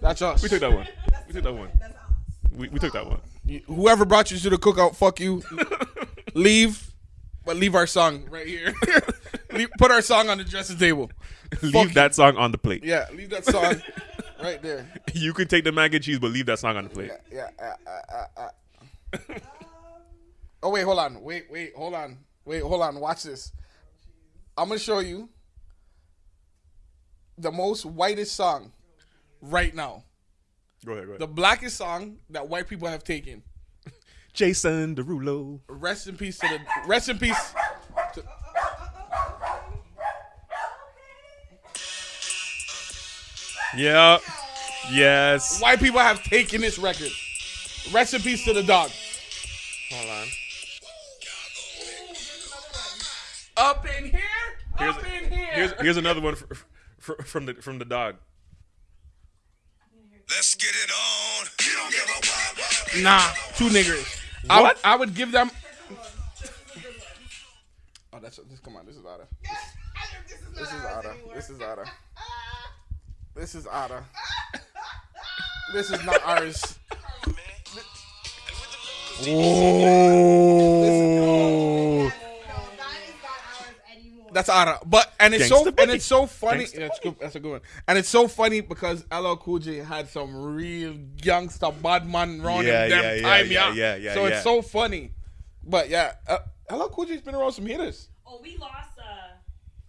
That's us. We took that one. We took that one. That's us. We, we took that one. Whoever brought you to the cookout, fuck you. leave, but leave our song right here. leave, put our song on the dressing table. leave Fuck that song on the plate. Yeah, leave that song right there. You can take the mac and cheese, but leave that song on the plate. Yeah, yeah. Uh, uh, uh, uh. oh wait, hold on. Wait, wait, hold on. Wait, hold on. Watch this. I'm gonna show you the most whitest song right now. Go ahead. Go ahead. The blackest song that white people have taken. Jason Derulo. Rest in peace to the. Rest in peace. To, Yeah. Yes. white people have taken this record. Rest in peace to the dog. Hold on. Up in here. Here's, up in here. here's here's another one for, for, from the from the dog. Let's get it on. You don't give a what, what. Nah, two niggers. I would, I would give them. Oh, that's this. Come on, this is Ada. This is This is Ada. This is Ada. This is Ada. This is not ours. Oh. No, that is not ours anymore. That's Ada. But and it's so Gangsta and it's so funny. Gangsta Yeah, that's, good, that's a good one. And it's so funny because LL Cool J had some real youngster bad man around Yeah, him them yeah, yeah, time, yeah, yeah, yeah, yeah, So yeah. it's so funny. But yeah, uh, LL Cool J's been around some hitters. Oh, we lost uh,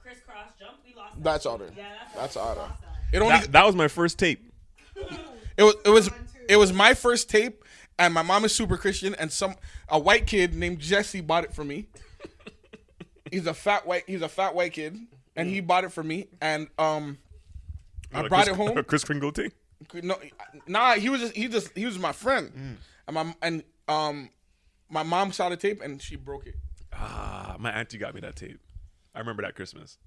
Kris Kross jump. We lost. that. That's Ada. Yeah, that's That's we that. It only That, that was my first tape. It was it was it was my first tape, and my mom is super Christian, and some a white kid named Jesse bought it for me. He's a fat white he's a fat white kid, and he bought it for me, and um, I Like brought Chris, it home. Kris Kringle thing. No, nah. He was just he just he was my friend, Mm. and my and um, my mom saw the tape and she broke it. Ah, my auntie got me that tape. I remember that Christmas.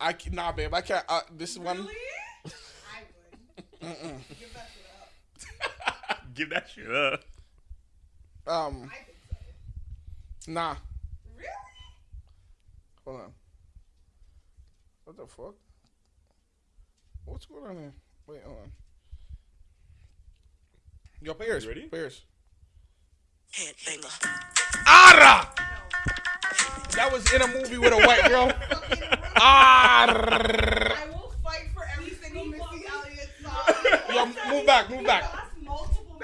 I ca- nah, babe. I can't. Uh, this is one. I would. Give that shit up. Give that shit up. Um, I think so. nah. Really? Hold on. What the fuck? What's going on here? Wait, hold on. Yo, players. You ready? Players. Headbanger. Ara! That was in a movie with a white girl. Ara! I will fight for every single Missy Elliott song. Yo, move back, move back.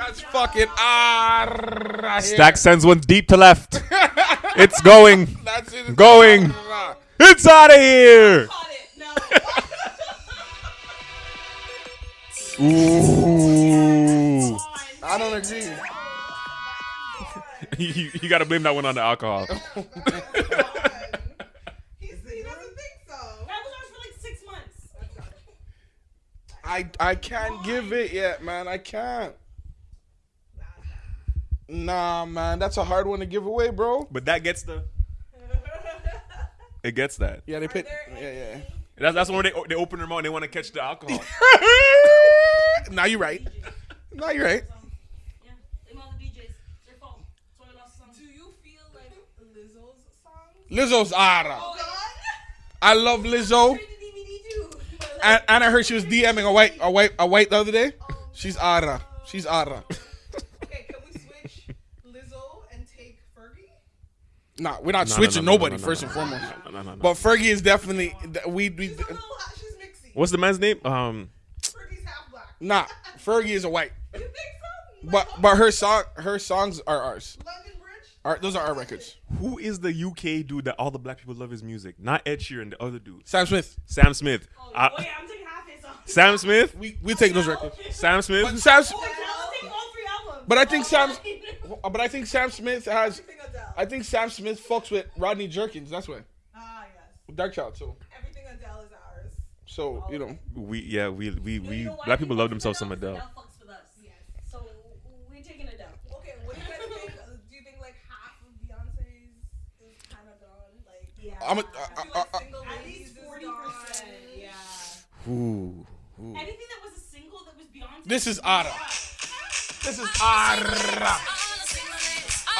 That's multiple That's Missy fucking Elliott ara. Stack sends one deep to left. it's going. That's it. Going. It's out of here. songs. Caught it. No. Ooh. I don't agree. you, you got to blame that one on the alcohol. He's, he doesn't think so. That was ours for like six months. I I can't give it yet, man. I can't. Nah, man. That's a hard one to give away, bro. But that gets the. It gets that. Yeah, they put. Yeah, yeah. That's that's when they they open their mouth and they want to catch the alcohol. now you're right. Now you're right. Yeah, they all the DJs. Their fault. That's why I lost the song. Do you feel like Lizzo's songs? Lizzo's ara. Oh God. I love Lizzo, Straight to DVD too. And, and I heard she was DMing a white, a white, a white the other day. Oh, She's ara. She's ara. okay, can we switch Lizzo and take Fergie? Nah, we're not No, no, switching no, no, nobody no, no, first no, and no, foremost. But Fergie is definitely we. we She's a little. She's mixy. What's the man's name? Um, Fergie's half black. nah, Fergie is a white. You think so? But but her song her songs are ours. London Bridge. Our, those are our records. who is the UK dude that all the black people love his music? Not Ed Sheeran, the other dude. Sam Smith. Sam Smith. Oh, Uh, oh yeah, I'm taking half his song. Sam Smith. We we take those records. Sam Smith. But Sam, Oh, I'll take all three albums. but I think Sam, but I think Sam Smith has. Everything Adele. I think Sam Smith fucks with Rodney Jerkins. That's why ah yes. Darkchild. So Everything Adele is ours. so you know. We yeah we we You we know black people love with themselves some Adele? Adele. 'Cause fucks with us. Yes. So we taking Adele. Okay, what do you guys think? Uh, Do you think like half of Beyonce's is kind of gone? Like yeah. I'm a, I feel like uh, single At least 40%, yeah. Ooh. ooh. Anything that was a single that was Beyonce. This is Ara. This is Ara.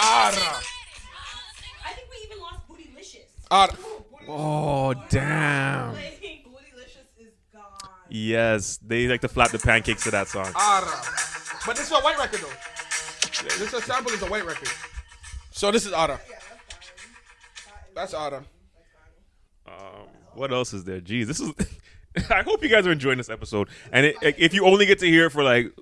Ara. Bootylicious. Ara. Oh damn. Like, Bootylicious is gone. Yes, they like to flap the pancakes to that song. Ara. But this is a white record though. This is sample is a white record. So this is Ara. That's fine. Ara. Um, what else is there? Jeez, this is. I hope you guys are enjoying this episode. And it, if you only get to hear it for like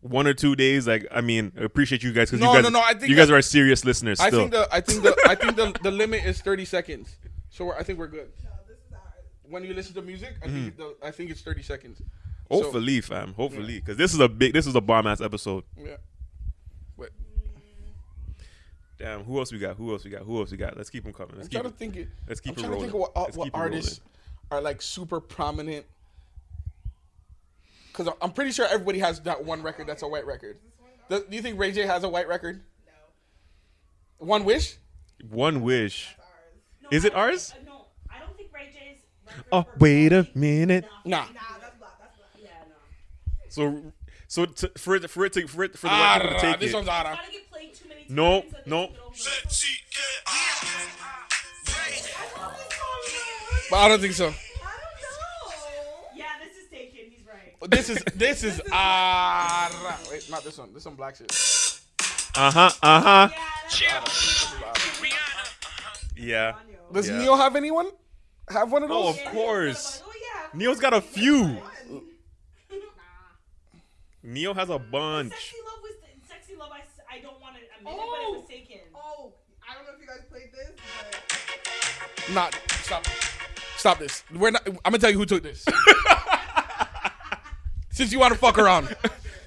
one or two days, like I mean, I appreciate you guys because No, you guys, no, no, I think you guys that- are serious listeners. I Still, think the I think the I think the, the limit is 30 seconds. So we're, I think we're good. No, this is ours. When you listen to music, I mm-hmm. think the, I think it's 30 seconds. hopefully, fam, hopefully, because this is a big, this is a bomb ass episode. Yeah. But Damn, who else we got? Who else we got? Who else we got? Let's keep them coming. Let's I'm keep trying to think it. let's keep I'm it rolling. to think of what, Let's what keep it artists are like super prominent. Because I'm pretty sure everybody has that one record that's a white record. Do do you think Ray J has a white record? No, One Wish? One wish. no, Is it don't ours? think- uh, no, I don't think Ray J's. Oh, for wait a minute. Nah. Nah, that's black. That's black. Yeah, no. So, so to, for it, for it to, for it, for the white people to Ara, take this it. one's Ara. Gotta get played too many. No, no. can get over it. Set, seat, get But I don't think so. This is this is Ara. Wait, not this one. This one black shit. Uh huh. Uh huh. Yeah. Does Yeah. Ne-Yo have anyone? Have one of those? Oh, of course. Oh yeah. Ne-Yo's got a few. One. Ne-Yo has a bunch. Sexy Love was Sexy Love. I, s- I don't want to admit it, but it was Oh. taken. Oh, I don't know if you guys played this, but Not. Stop. Stop this. We're not. I'm gonna tell you who took this. Since you want to fuck around.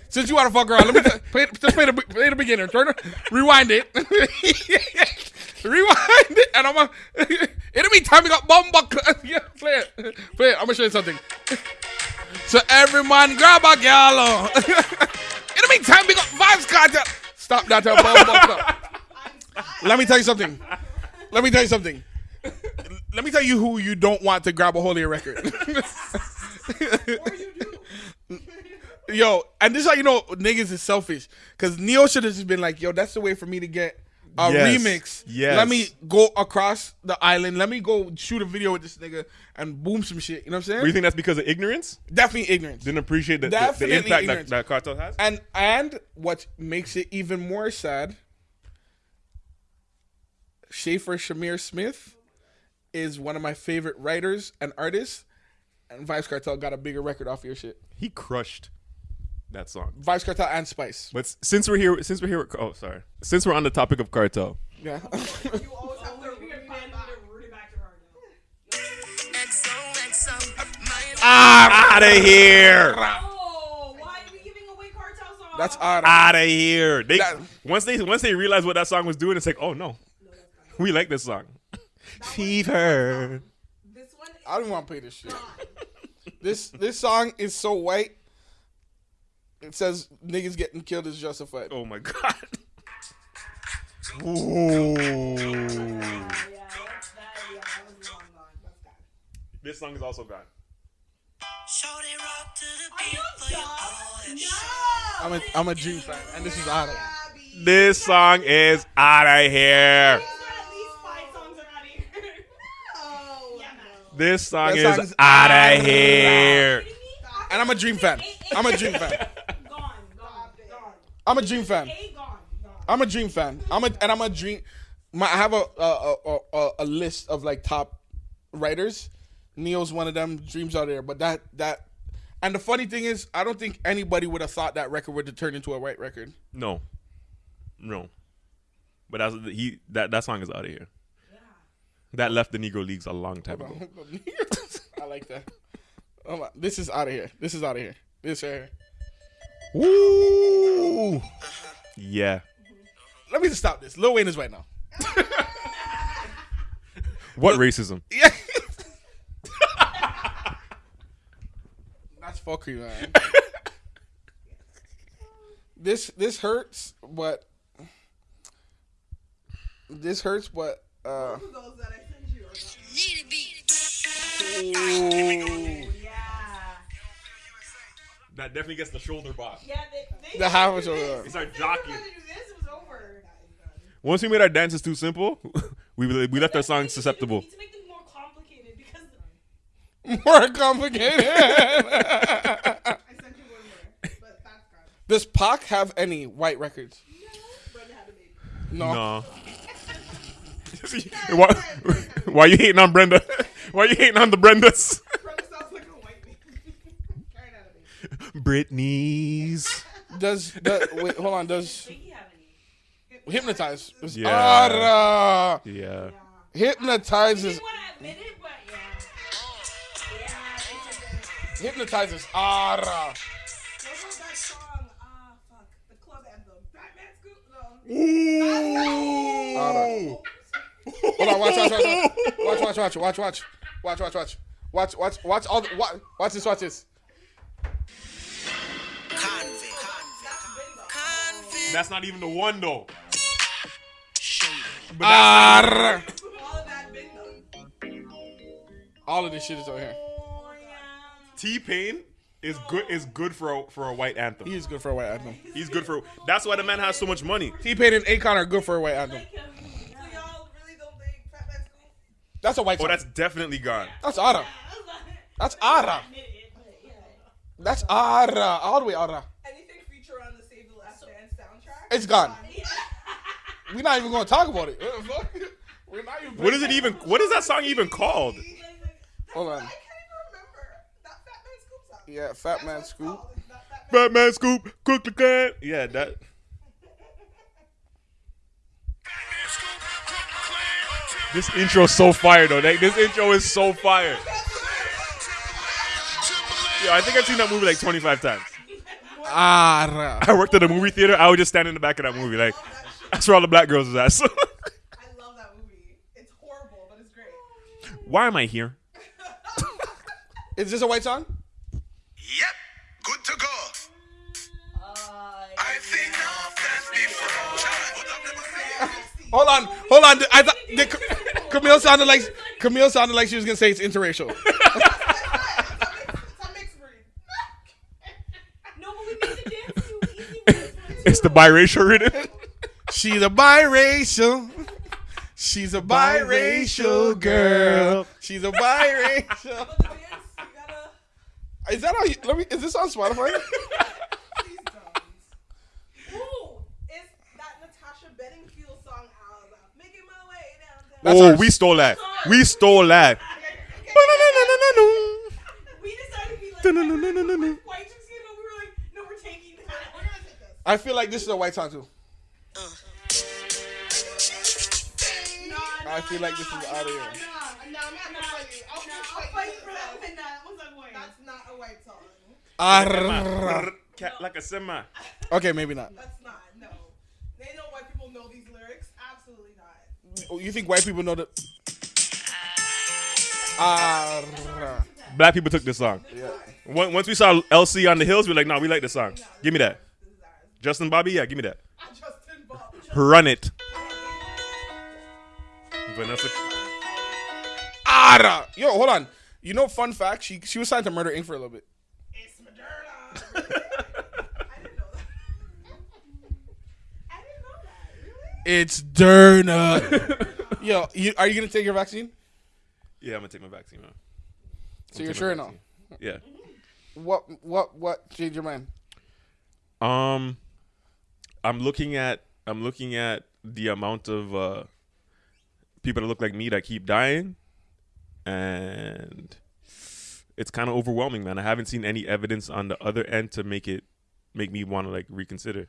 Since you want to fuck around, let me play, just play the play the beginner. Turn it, rewind it, rewind it, and I'm gonna. In the meantime, we got bomba. yeah, play it, play it. I'm gonna show you something. So every man grab a gal. In the meantime, big up Vybz Kartel. Stop that. uh. Let me tell you something. Let me tell you something. Let me tell you who you don't want to grab a your record. Yo, and this is how you know niggas is selfish. Cause Ne-Yo should have just been like, yo, that's the way for me to get a Yes. remix. Yes. Let me go across the island. Let me go shoot a video with this nigga and boom some shit. You know what I'm saying? Do you think that's because of ignorance? Definitely ignorance. Didn't appreciate the, the, the impact that, that Kartel has? And and what makes it even more sad, Shaffer Chimere Smith is one of my favorite writers and artists. And Vybz Kartel got a bigger record off your shit. He crushed that song. Vybz Kartel and Spice. But since we're here, since we're here, oh sorry, since we're on the topic of Kartel, Yeah. You always have to root it back. Ah, out of here, Oh, why are we giving away Kartel songs? That's odd. out of here. They That- once they once they realized what that song was doing, it's like, oh no, we like this song. Fever. This one is I don't want to play this shit. This this song is so white. It says niggas getting killed is justified. Oh my god. Ooh. Yeah, that's, that, yeah, that was long gone. That's gone. This song is also gone. Shorty rock to the Are beat you for your dumb? boy. No! I'm a I'm a Dream fan, and this is Otto. Gabby. This song is out of here. He's got at least five songs around here. No. Yeah, man. This song That is out of here. And I'm a Dream fan. I'm a Dream fan. I'm a Dream fan. A gone, gone. I'm a Dream fan. I'm a and I'm a Dream. My I have a a, a, a, a list of like top writers. Ne-Yo's one of them. Dreams are there, but that that. And the funny thing is, I don't think anybody would have thought that record would have turned into a white record. No, no. But that's he. That that song is out of here. That left the Negro Leagues a long time ago. I like that. Oh my, this is out of here. This is out of here. This right here. Woo! Yeah. Let me just stop this. Lil Wayne is right now. What racism? Yeah. That's fuckery, man. this this hurts, but this hurts, but uh, Need a beat. Yeah. That definitely gets the shoulder box. Yeah, they, they the half of shoulder. It's our jockey. trying to do this, it was over. Once we made our dances too simple, we we left our songs We susceptible. to make them more complicated because More complicated. I sent you one more, but that's gone. Does Pac have any white records? Brenda had a baby. No. No. why, why you hating on Brenda? Why you hating on the Brendas? Brenda sounds like a white baby. Karen had. Britney's. Does, does wait? Hold on. Does Biggie have any. hypnotize? Does- Yeah. Ah, Yeah. hypnotize I is didn't want to admit it, but yeah. Yeah, it's hypnotizes. Ah, What was Hold on, watch, watch, watch, watch, watch, watch, watch, watch, watch, watch, watch, watch, watch, watch, watch all. The, watch, watch this, watch this. Convict. Convict. That's not even the one though. But that's All of that all of this shit is over here. T Pain is good. Is good for a, for a white anthem. He is good for a white anthem. He's good for. That's why the man has so much money. T Pain and Akon are good for a white anthem. So y'all really don't think Fat Man Scoop? That's a white Oh, song. that's definitely gone. That's Ara. That's Ara. That's Ara. All the way Ara. Anything feature on the Save the Last Dance soundtrack? It's gone. We're not even going to talk about it. What the fuck? We're not even. What is it even? What is that song even called? Hold on. I can't even remember. That Fat Man Scoop song. Yeah, Fat Man Scoop. called. It's not Fat Man Scoop, cook the Cat. Yeah, that. This intro is so fire though. Like, this intro is so fire. Yo, I think I've seen that movie like 25 times. Ah, I worked at a movie theater. I would just stand in the back of that movie. Like, that's where all the black girls is at. So. I love that movie. It's horrible, but it's great. Why am I here? is this a white song? Yep. Good to go. Uh, I think. Hold on, hold on. I thought the, Camille sounded like Camille sounded like she was gonna say it's interracial. It's a mixed breed. No, but we made the dance too easy. with this one, It's the too. biracial rhythm. She's a biracial. She's a biracial girl. She's a biracial. But the dance, you gotta. Is that how you? Let me. Is this on Spotify? Please don't. Ooh, it's that Natasha Bedingfield song out. Making my way downtown. That's oh, ours. we stole that. We stole that. We decided to be like, white chicks, you we were like, no, we're taking that. We're gonna take this. I feel like this is a white song too. No, I feel like this is out of here. No, I'm not gonna fight you. I'll No, just I'll fight fight you for for that that. That was. That's not a white song. Arrrrrrr. Like a semi. Okay, maybe not. That's not. No. They know white people know these lyrics. Absolutely not. Oh, Oh, you think white people know that? Arrrrrrr. Black people took this song. Once once we saw LC on the hills, we are like, nah, we like this song. Give me that. This is ours. Justin Bobby, yeah, give me that. I Justin Bob. Run it. Vanessa. Ara. Yo, hold on. You know, fun fact. She she was signed to Murder Inc. for a little bit. It's Moderna. I didn't know that. I didn't know that. Really? It's Derna. Yo, you, are you gonna take your vaccine? Yeah, I'm gonna take my vaccine, man. So you're sure now? Yeah. What what what changed your mind? Um, I'm looking at I'm looking at the amount of uh, people that look like me that keep dying, and it's kind of overwhelming, man. I haven't seen any evidence on the other end to make it make me want to like reconsider.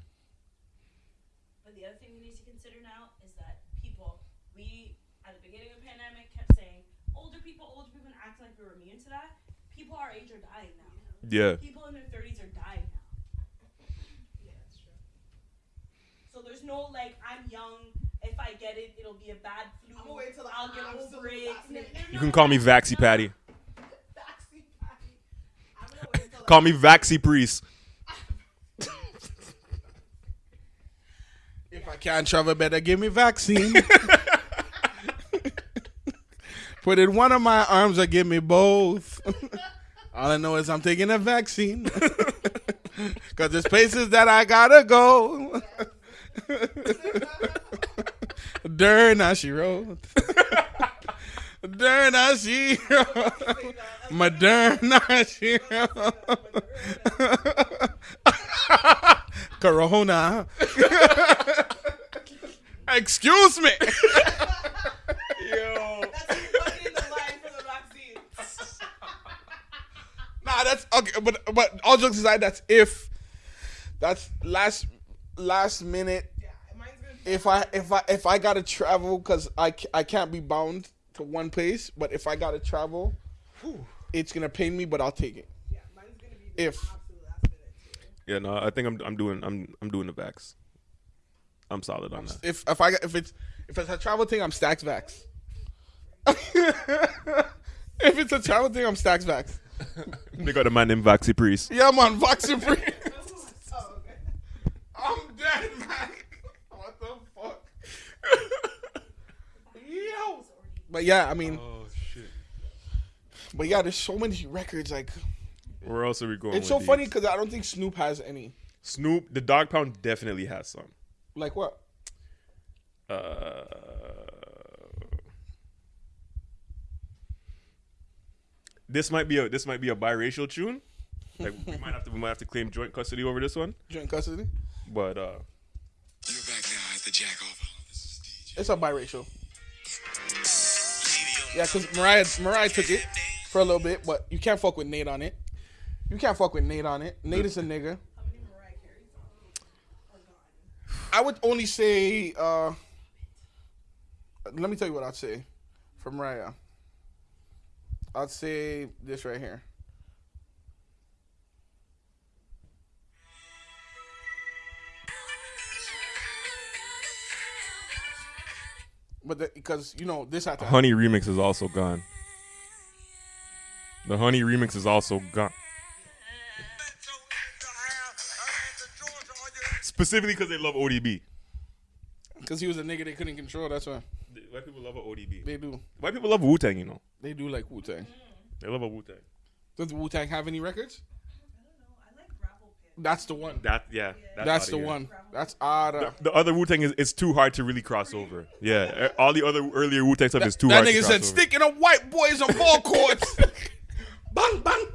But the other thing we need to consider now is that people, we at the beginning of the pandemic kept saying older people, older people, and act like we were immune to that. People our age are dying now. Yeah. People in their thirties are dying now. Yeah, that's true. So there's no like I'm young. If I get it, it'll be a bad flu. I'm wait till I'll get over it. You can call me Vaxi Patty. Vaccine patty. I'm gonna wait until Call me Vaxi Priest. If I can't travel, better give me vaccine. Put it in one of my arms or give me both. All I know is I'm taking a vaccine. Cause there's places that I gotta go. Wrote. Derna she wrote. Moderna she wrote. Corona. Excuse me. Yo. That's you fucking the line for the vaccine. Nah, that's okay, but but all jokes aside, that's if that's last last minute. Yeah, mine's. If I if I if I gotta travel because I I can't be bound to one place, but if I gotta travel, it's gonna pain me, but I'll take it. Yeah, mine's gonna be the If absolute last minute too. Yeah, no, I think I'm I'm doing I'm I'm doing the Vax. I'm solid on that. if if I if it's if it's a travel thing, I'm stacks vax. if it's a travel thing, I'm stacks vax. They got a man named Vaxi Priest. Yeah, man, free. Oh. I'm dead, man. What the fuck? Yo. But yeah, I mean, Oh shit. but yeah, there's so many records. Like, Where else are we going? it's with so these? funny because I don't think Snoop has any. Snoop, the Dogg Pound definitely has some. Like what? Uh, this might be a this might be a biracial tune. Like we might have to we might have to claim joint custody over this one. Joint custody? But uh, You're back now at the Jack Off. This is DJ. It's a biracial. Yeah, because Mariah Mariah took it for a little bit, but you can't fuck with Nate on it. You can't fuck with Nate on it. Nate is a nigga. How many Mariah Carey songs are gone? I would only say. uh Let me tell you what I'd say for Mariah. I'd say this right here. But because you know this had to. Honey remix is also gone. The Honey remix is also gone. Specifically because they love ODB. Cause he was a nigga they couldn't control. That's why White people love a ODB. they do. White people love Wu Tang, you know. They do like Wu Tang. They love a Wu Tang. Does Wu Tang have any records? I don't know. I like Gravel Pit. That's the one. That yeah. That's outta the one. That's odd. The other Wu Tang is it's too hard to really cross over. Yeah, all the other earlier Wu Tang stuff is too that hard. nigga to said, cross over. "Sticking up white boys on ball courts." bang bang.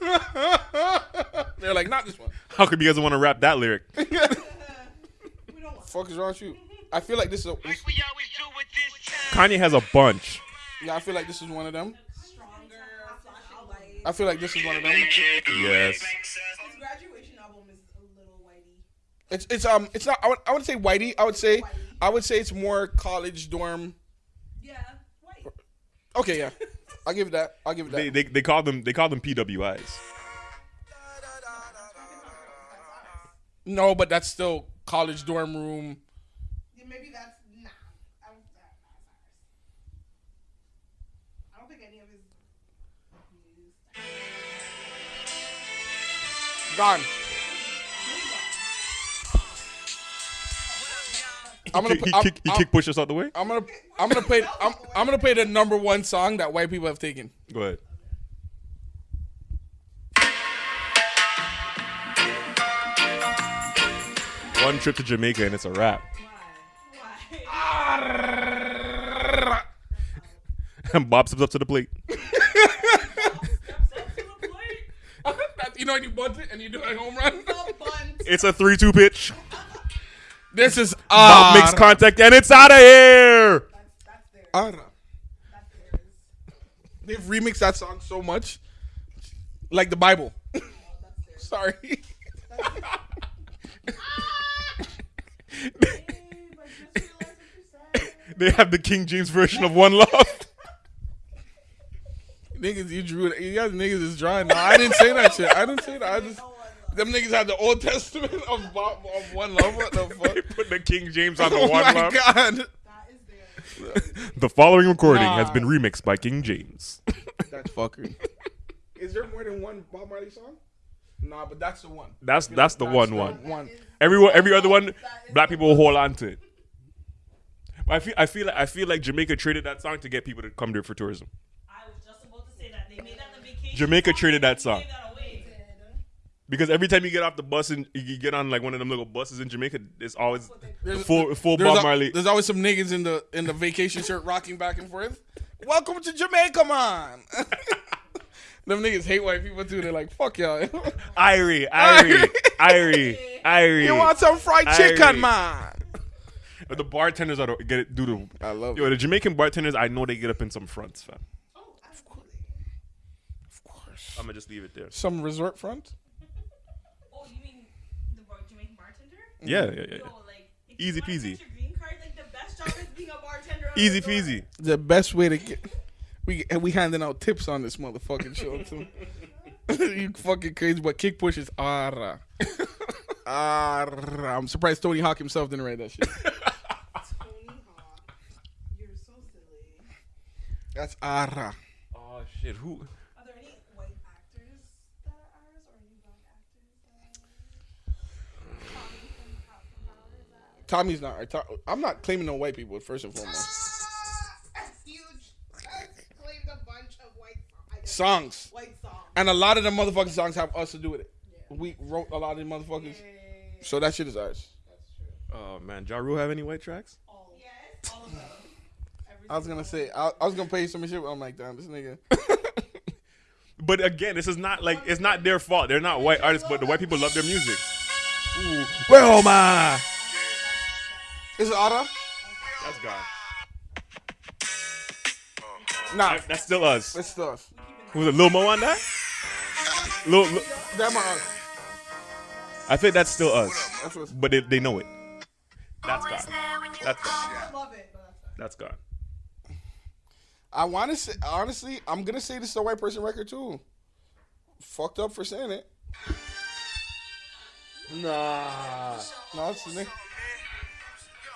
They're like, not this one. How come you guys want to rap that lyric? We don't. Fuck is wrong with you? I feel like this is. A, this- Kanye has a bunch. Yeah, I feel like this is one of them. Stronger. I feel like this is one of them. Yes. His graduation album is a little whitey. It's it's um it's not. I would I would say whitey. I would say I would say it's more college dorm. Yeah, white. Okay, yeah, I'll give it that. I'll give it that. They, they they call them they call them PWIs. no, but that's still college dorm room. Yeah, maybe that's Gone. I'm gonna He, put, he, I'm, kick, he I'm- kick push us out the way. I'm gonna I'm gonna play I'm, I'm gonna play the number one song that white people have taken. Go ahead. One trip to Jamaica and it's a wrap. And Bob steps up to the plate. You know when you bunt it and you do a home run. It's a three-two pitch. This is Bob makes contact and it's out of here. That's that's theirs. ah. They've remixed that song so much, like the Bible. Oh. Sorry. Babe, I just realized what you said. They have the King James version of One Love. Niggas, you drew it. You guys niggas is drawing. No, I didn't say that shit. I didn't say that. I just them niggas had the Old Testament of, Bob, of one love. What the fuck? they put the King James on the Oh One my Love. god. That is theirs. The following recording has been remixed by King James. That's fuckery. Is there more than one Bob Marley song? Nah, but that's the one. That's that's the one one. One. Everyone, every other one, black people will hold on to it. But I feel, I feel, like, I feel like Jamaica traded that song to get people to come there for tourism. Jamaica song, traded that song. gave that away. Because every time you get off the bus and you get on like one of them little buses in Jamaica, it's always There's- full full There's, Bob al- Marley. there's always some niggas in the in the vacation shirt rocking back and forth. Welcome to Jamaica, man. Them niggas hate white people too. They're like, fuck y'all. Irie, Irie, Irie, Irie. you want some fried Irie. chicken, man? But the bartenders are the, get it do the. I love Yo, it. the Jamaican bartenders, I know they get up in some fronts, fam. Oh, absolutely. Of course. I'm gonna just leave it there. Some resort front. Oh, you mean the bar- Jamaican bartender? Mm-hmm. Yeah, yeah, yeah. Yo, like, if you Easy wanna peasy. get your green card, like the best job is being a bartender. on a Easy resort. peasy. The best way to get we we handing out tips on this motherfucking show too. you fucking crazy, but kick push is ara. Ara. I'm surprised Tony Hawk himself didn't write that shit. Tony Hawk. You're so silly. That's ara. Oh shit, who? Are there any white actors that are ours, or any black actors? That are... Tommy from Power from Power is that? Tommy's not. right. To- I'm not claiming no white people first and foremost. That's huge. Claimed a bunch of white Songs. White songs. And a lot of the motherfucking songs have us to do with it. We wrote a lot of the motherfuckers. So that shit is ours. Oh man, Ja Rule have any white tracks? All, yes. all of them. I was gonna say I, I was gonna play you some shit, but I'm like, damn, this nigga. But again, this is not like it's not their fault. They're not white artists, but the white people love their music. Ooh. Well, ma. Is it Ara? That's gone. Nah, That- That's still us. it's us. Was it Lil Mo on that? Lil, Lil- That my us. I think that's still us, That's what's. but they, they know it. That's gone. That's gone. I love it, but that's fine. That's gone. I want to say honestly, I'm gonna say this is a white person record too. Fucked up for saying it. Nah. No, it's the nigga.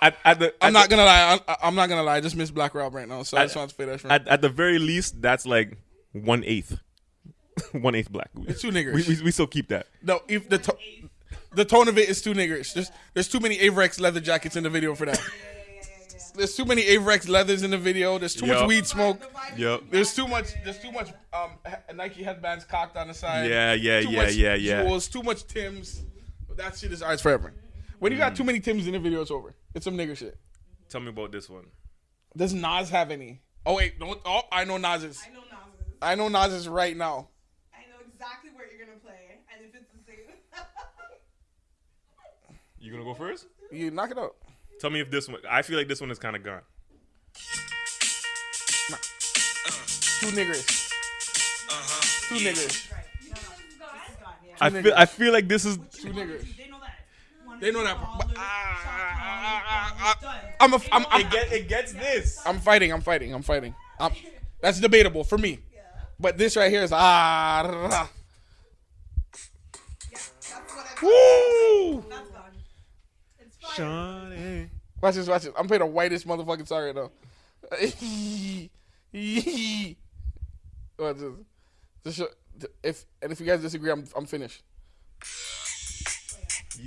At, at the, I'm at not the, gonna lie. I, I'm not gonna lie. I just miss Black Rob right now, so I I- just want to play that. Shit. at, at the very least, that's like one eighth. one eighth black. It's two niggers. We, we, we still keep that. no, if the to- the tone of it is too niggerish. There's there's too many Avirex leather jackets in the video for that. There's too many Avirex leathers in the video. There's too much weed smoke. Yep. There's too much. There's too much um Nike headbands cocked on the side. Yeah, yeah, Too yeah, much yeah, yeah. Jewels, too much Tims. That shit is ours forever. When you Mm. got too many Tims in the video, it's over. It's some nigger shit. Tell me about this one. Does Nas have any? Oh wait, don't. Oh, I know Nas's. I know Nas's. I know Nas's right now. I know exactly where you're gonna play, and if it's the same. You gonna go first? You knock it out. Tell me if this one. I feel like this one is kind of gone. Too niggerish. Uh-huh. Too niggers. right. No, no, this is gone. Yeah. I feel. I feel like this is. Too niggerish. They know that. They know that. But, Baller, ah, shot ah, caller, ah, done. I'm a. I'm. I'm, It get. It gets this. I'm fighting. I'm fighting. I'm fighting. I'm, that's debatable for me. But this right here is ah. rah. Yeah, that's what I Woo! That's gone. It's fine. Shawnee. Watch this. Watch this. I'm playing the whitest motherfucking song right now. Watch this. Just show, if and if you guys disagree, I'm I'm finished.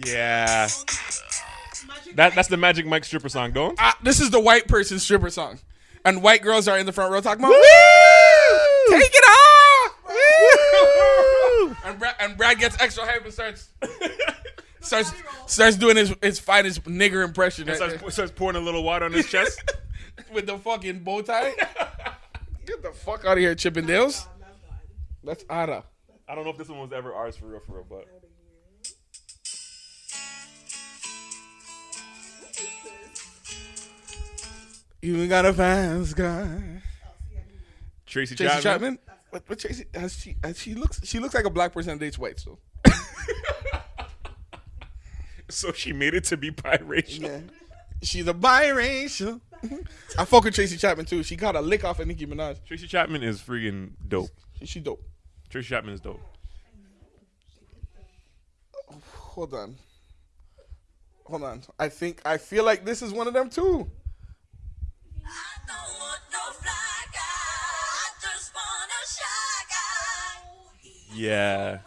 Yeah. That that's the Magic Mike stripper song, don't? Ah, this is the white person stripper song, and white girls are in the front row talking about Woo! Take it off. Woo! and Brad and Brad gets extra hype and starts starts starts doing his his finest nigger impression right Starts, starts pouring a little water on his chest. with the fucking bow tie. Get the fuck out of here, Chippendales. That's Ara. I don't know if this one was ever ours for real, for real, but You got a fast guy. Tracy, Tracy Chapman. Chapman. What, what Tracy? Has she? Has she looks. She looks like a black person that dates white. So So she made it to be biracial. yeah, she's a biracial. I fuck with Tracy Chapman too. She got a lick off of Nicki Minaj. Tracy Chapman is freaking dope. She, she dope. Tracy Chapman is dope. Hold on. Hold on. I think I feel like this is one of them too. I don't want no fly guy. I just want a shy guy. Yeah.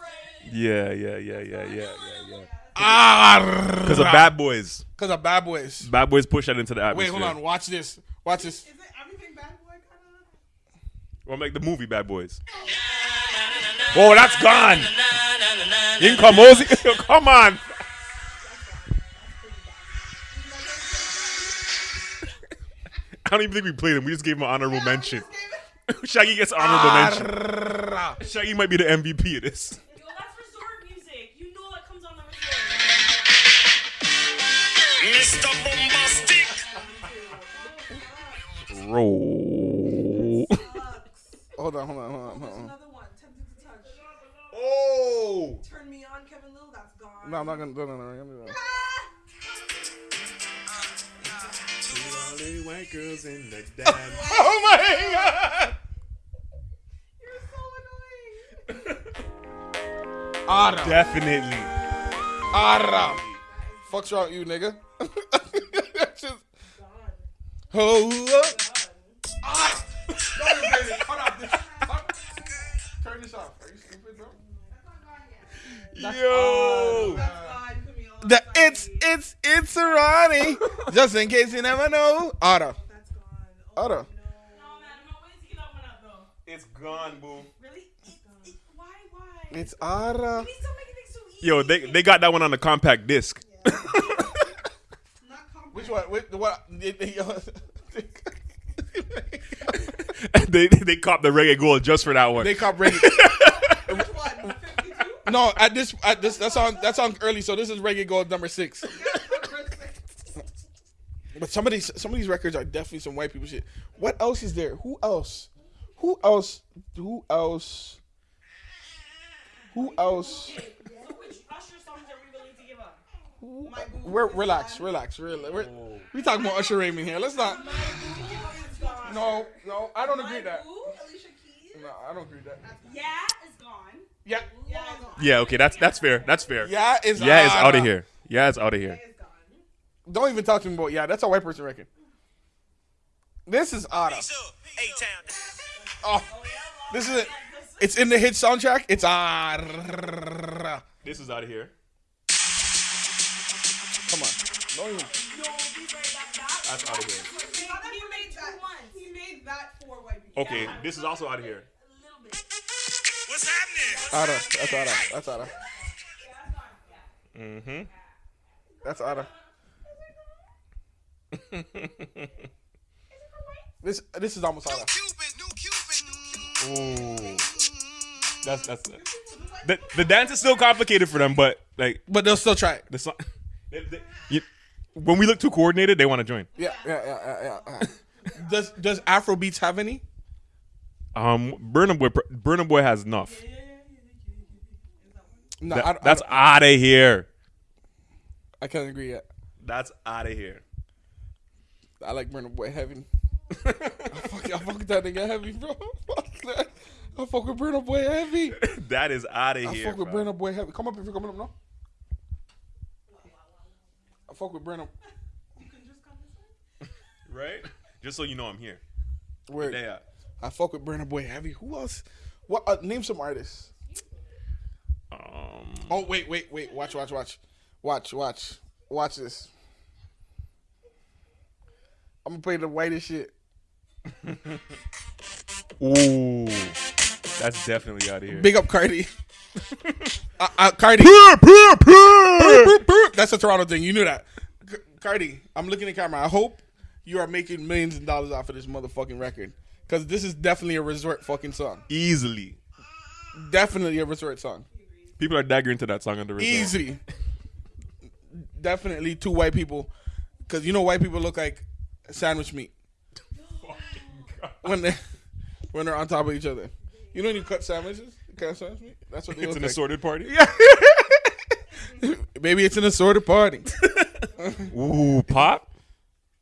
Yeah, yeah, yeah, yeah, yeah, yeah, yeah. Ah, Because of Bad Boys. Because of Bad Boys. Bad Boys push that into the atmosphere. Wait, hold on. Watch this. Watch this. Is it everything bad boy kind of? Well, like the movie Bad Boys. Oh, that's gone. You can come, Mosey. come on. I don't even think we played him. We just gave him an honorable mention. Shaggy gets honorable mention. Ah, Shaggy might be the MVP of this. Yo, that's resort music. You know that comes on the resort. Mr. Boombastic. Roll. Hold on, hold on, hold on, hold on. another one. Tempted to touch. Oh. Turn me on, Kevin Lyttle. That's gone. No, I'm not gonna do no, no, no, no, no. white girls in the dance. Oh my god! You're so annoying. Ara, Definitely. Ara. Fuck's wrong with you, nigga? Just, hold up. Ah! Don't play this. Hold on. This, Turn this off. Are you stupid, bro? I'm not going yet. Yo. That's gone. Put me on. The it's it's it's a Ronnie. Just in case you never know. Ara. That's gone. Oh, Ara. No, man. No, wait to get that up, though. It's gone, boo. Really? It, it, why? Why? It's Ara. Please don't make it so easy. Yo, they they got that one on the compact disc. Not compact. Which one? Which, what? Uh, they they copped the reggae gold just for that one. they cop reggae. Which one? 52? No, at this at this that's on that's on early. So this is reggae gold number six. But some of these some of these records are definitely some white people shit. What else is there? Who else? Who else? Who else? Who else? So which Usher songs are we willing to give up? My boo We're relax, relax, relax. We're, we talking about Usher Raymond here. Let's not. My boo is gone. No, no, I don't agree that. Alicia Keys. No, I don't agree that. Yeah. Yeah, Yeah, it's gone. yeah, okay, that's that's fair. That's fair. yeah, it's Yeah, it's out of here. Yeah, it's out of here. Don't even talk to me about yeah. That's a white person record. This is Ara. A-Town. Oh, this is it. It's in the hit soundtrack. It's Ara. This is out of here. Come on. Don't even. That's out of here. He, he made that. He made that for white people. Okay, this is also out of here. What's happening? Ada. That's Ada. That's Ada. Mm-hmm. That's Ada. this this is almost Ada. Cupid, new Cupid. Ooh. That's that's the the dance is still complicated for them, but like But they'll still try it. the song. They, they, you, when we look too coordinated, they want to join. Yeah, yeah, yeah, yeah, yeah. yeah. does does Afro beats have any? Um, Burna Boy, Burna Boy has enough. No, That- I, I, that's out of here. I can't agree yet. That's out of here. I like Burna Boy heavy. I fuck, I fuck with that nigga heavy, bro. Fuck that. I fuck with Burna Boy heavy. that is out of here. I fuck with bro. Burna Boy heavy. Come up if you're coming up, no? I fuck with Burna. right? Just so you know, I'm here. Yeah. I fuck with Burna Boy heavy. Who else? What? Uh, name some artists. Um. Oh wait, wait, wait. Watch, watch, watch, watch, watch, watch this. I'm gonna play the whitest shit. Ooh. That's definitely out of here. Big up Cardi. uh, uh, Cardi. That's a Toronto thing. You knew that. C- Cardi, I'm looking at camera. I hope you are making millions of dollars off of this motherfucking record. Because this is definitely a resort fucking song. Easily. Definitely a resort song. People are daggering to that song under resort. Easy. Definitely two white people. Because you know white people look like sandwich meat. When they when they're on top of each other. You know when you cut sandwiches? You cut sandwich meat? That's what they It's an like. assorted party. Yeah. Maybe it's an assorted party. Ooh, pop.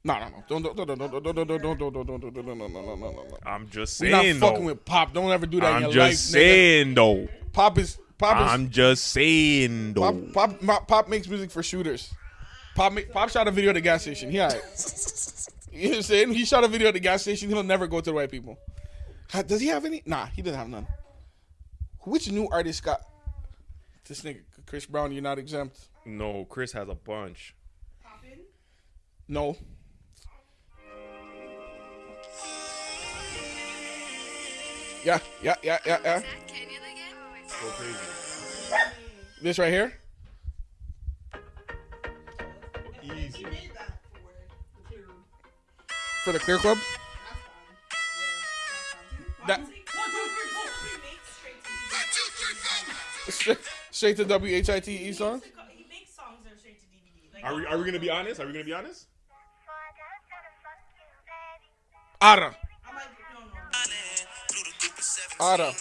No, no, no. Don't, don't, don't, don't, don't, don't, don't, don't, don't, don't, don't, don't, don't, don't, no, no, no, no, no, no. I'm just We're not saying fucking though. with Pop. Don't ever do that in I'm your just life, nigga. saying though. Pop is Pop is I'm just saying though. Pop, Pop, Pop, Pop makes music for shooters. Pop, Pop shot a video at the gas station. He alright. You know what I'm saying? He shot a video at the gas station. He'll never go to the white people. Does he have any? Nah, he doesn't have none. Which new artist got this nigga Chris Brown? You're not exempt. No, Chris has a bunch. No. Yeah, yeah, yeah, yeah, yeah. Go crazy. This right here? Easy. For the clear club? That. Straight to WHITE song? Are we, are we gonna be honest? Are we gonna be honest? Ara. Ara.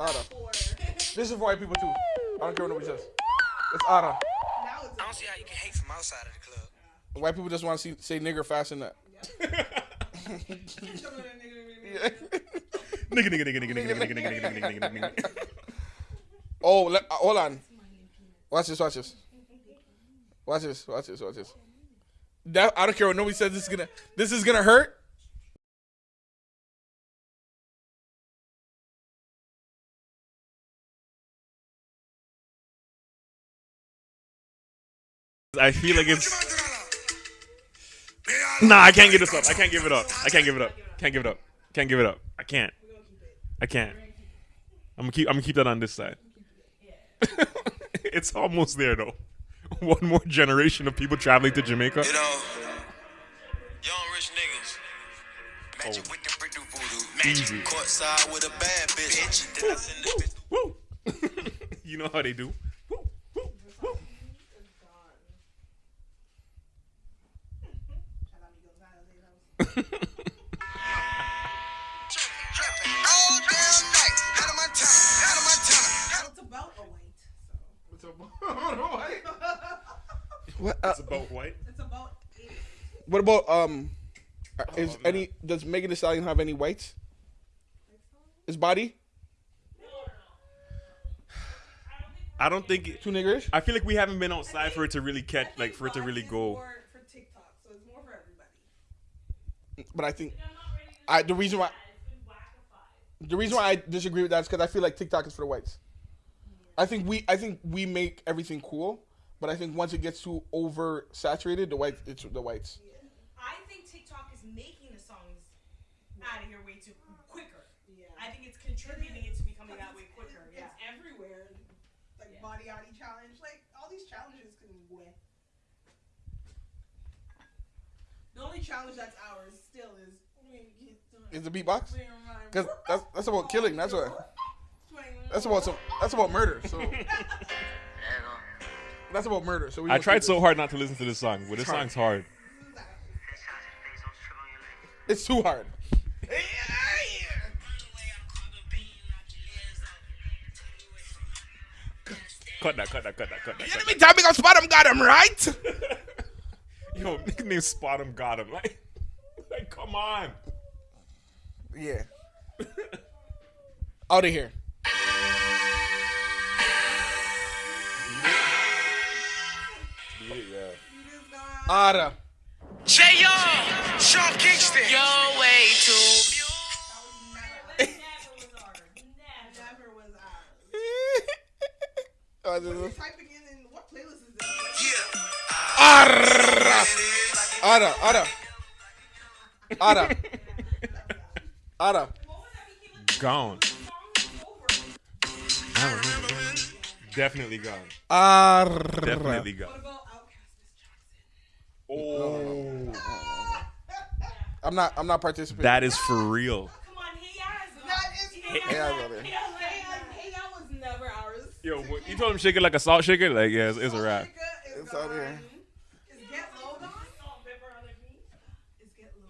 Ada. This is for white people too. I don't care what nobody says. It's Ada. now it's. I don't see how you can hate from outside of the club. White people just want to see say nigger fast in that. Nigga, nigga, nigga, nigga, nigga, nigga, nigga, nigga, nigga, nigga, nigga, nigga. Oh, let, uh, hold on. Watch this. Watch this. Watch this. Watch this. Watch this. That I don't care what nobody says. This is gonna. This is gonna hurt. I feel like it's. Nah, I can't give this up. I can't give it up. I can't give it up. Can't give it up. Can't give it up. I can't. I can't. I'm gonna keep. I'm gonna keep that on this side. it's almost there though. One more generation of people traveling to Jamaica. You know, young rich niggas. Magic with the brick do voodoo. Magic courtside with a bad bitch. Send bitch. Woo! you know how they do. Woo, woo, woo. Trapping all damn night. Out of my time. Out of my time. It's about a white. So What? Uh, It's about white. it's about eight. what about um? uh, Is man. any does Megan Thee Stallion have any whites? His body I don't think. It, too niggerish. I feel like we haven't been outside for it to really catch, like for it to really It's go. more for TikTok, so it's more for everybody. But I think I'm not ready to I the reason why It's been wackified. The reason why I disagree with that is because I feel like TikTok is for the whites. I think we I think we make everything cool, but I think once it gets too oversaturated, the white it's the whites. I think TikTok is making the songs out of here way too quicker. Yeah. I think it's contributing it to becoming that way quicker. It's Yeah. everywhere. Like Yeah. body yaddy challenge. Like all these challenges can win. The only challenge that's ours still is Is the beatbox? Because that's that's about killing. That's what. That's about some. That's about murder. So that's about murder. So we I tried so hard not to listen to this song, but this hard. song's hard. It's too hard. Cut that, cut that, cut that, cut that. Cut Enemy time because spot him got him right. that. Yo, nickname Spot him, got him. Like, like, come on. Yeah. Out of here. Beat it, yeah. Outta. J.O. Sean Kingston. Yo, way too. Never was ours. Never. Never was ours. Yeah. Arra. Outta. Outta. Outta. Outta. Gone. Definitely gone. Arra. Definitely gone. about Outkast Miss Oh, I'm not. I'm not participating. that is for real. Come on, hey guys. That is Hey, I brother. Hey, I- hey, was never ours. Yo, what, you told him shake it like a salt shaker? Like, yeah, it's, it's a wrap. It's It's out here. Is Get Low gone? Is Get Low?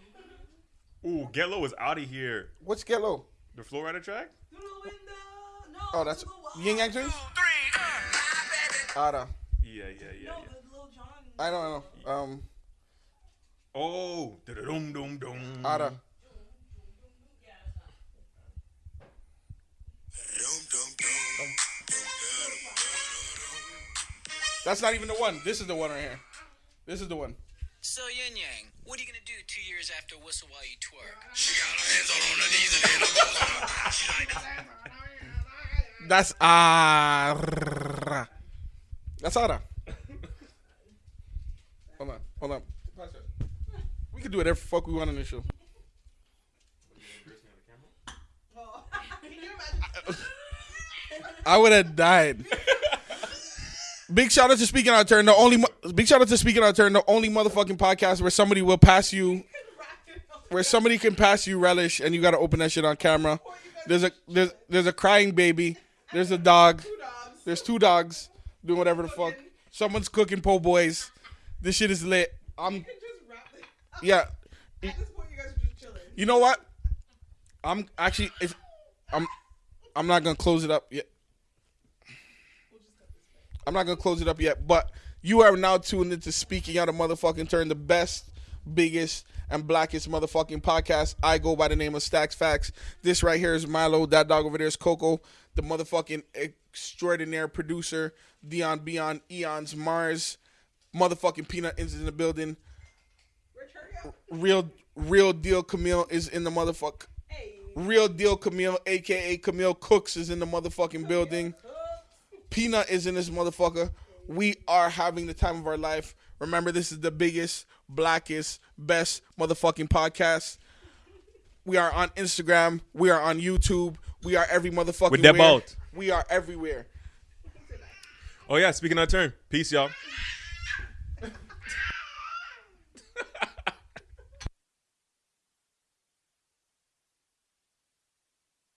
Ooh, Get Low is out of here. What's Get Low? The Flo Rida track? Through the window. No. Oh, that's through the wall. Ying Yang Twins. Outta. Yeah, yeah, yeah. No, yeah. the Lil Jon. I don't know. Um. Oh, dum dum dum. Outta. That's not even the one. This is the one right here. This is the one. So Ying Yang, what are you gonna do two years after Whistle While You Twerk? She got her hands all on her knees and then her She like that. That's uh, Ara. That's Ara. Hold on. Hold on. We can do whatever the fuck we want on this show. Can you imagine? I would have died. Big shout out to Speaking Out of Turn, the only big shout out to Speaking Out of Turn, the only motherfucking podcast where somebody will pass you, where somebody can pass you relish, and you got to open that shit on camera. There's a there's there's a crying baby. There's a dog. There's two dogs doing whatever the fuck. Someone's cooking po' boys. This shit is lit. I'm yeah. At this point, you guys are just chilling. You know what? I'm actually if I'm I'm not gonna close it up yet. I'm not gonna close it up yet, but you are now tuned into Speaking Out of Motherfucking Turn, the best, biggest, and blackest motherfucking podcast. I go by the name of Stacks Facts. This right here is Milo. That dog over there is Coco, the motherfucking extraordinaire producer. Dion Beyond Eons Mars, motherfucking Peanut is in the building. Real, real deal. Camille is in the motherfuck. Hey. Real deal Camille, aka Camille Cooks, is in the motherfucking building. Peanut is in this motherfucker. We are having the time of our life. Remember, this is the biggest, blackest, best motherfucking podcast. We are on Instagram. We are on YouTube. We are every motherfucking. With that where. boat. We are everywhere. Oh yeah, speaking of turn. Peace, y'all.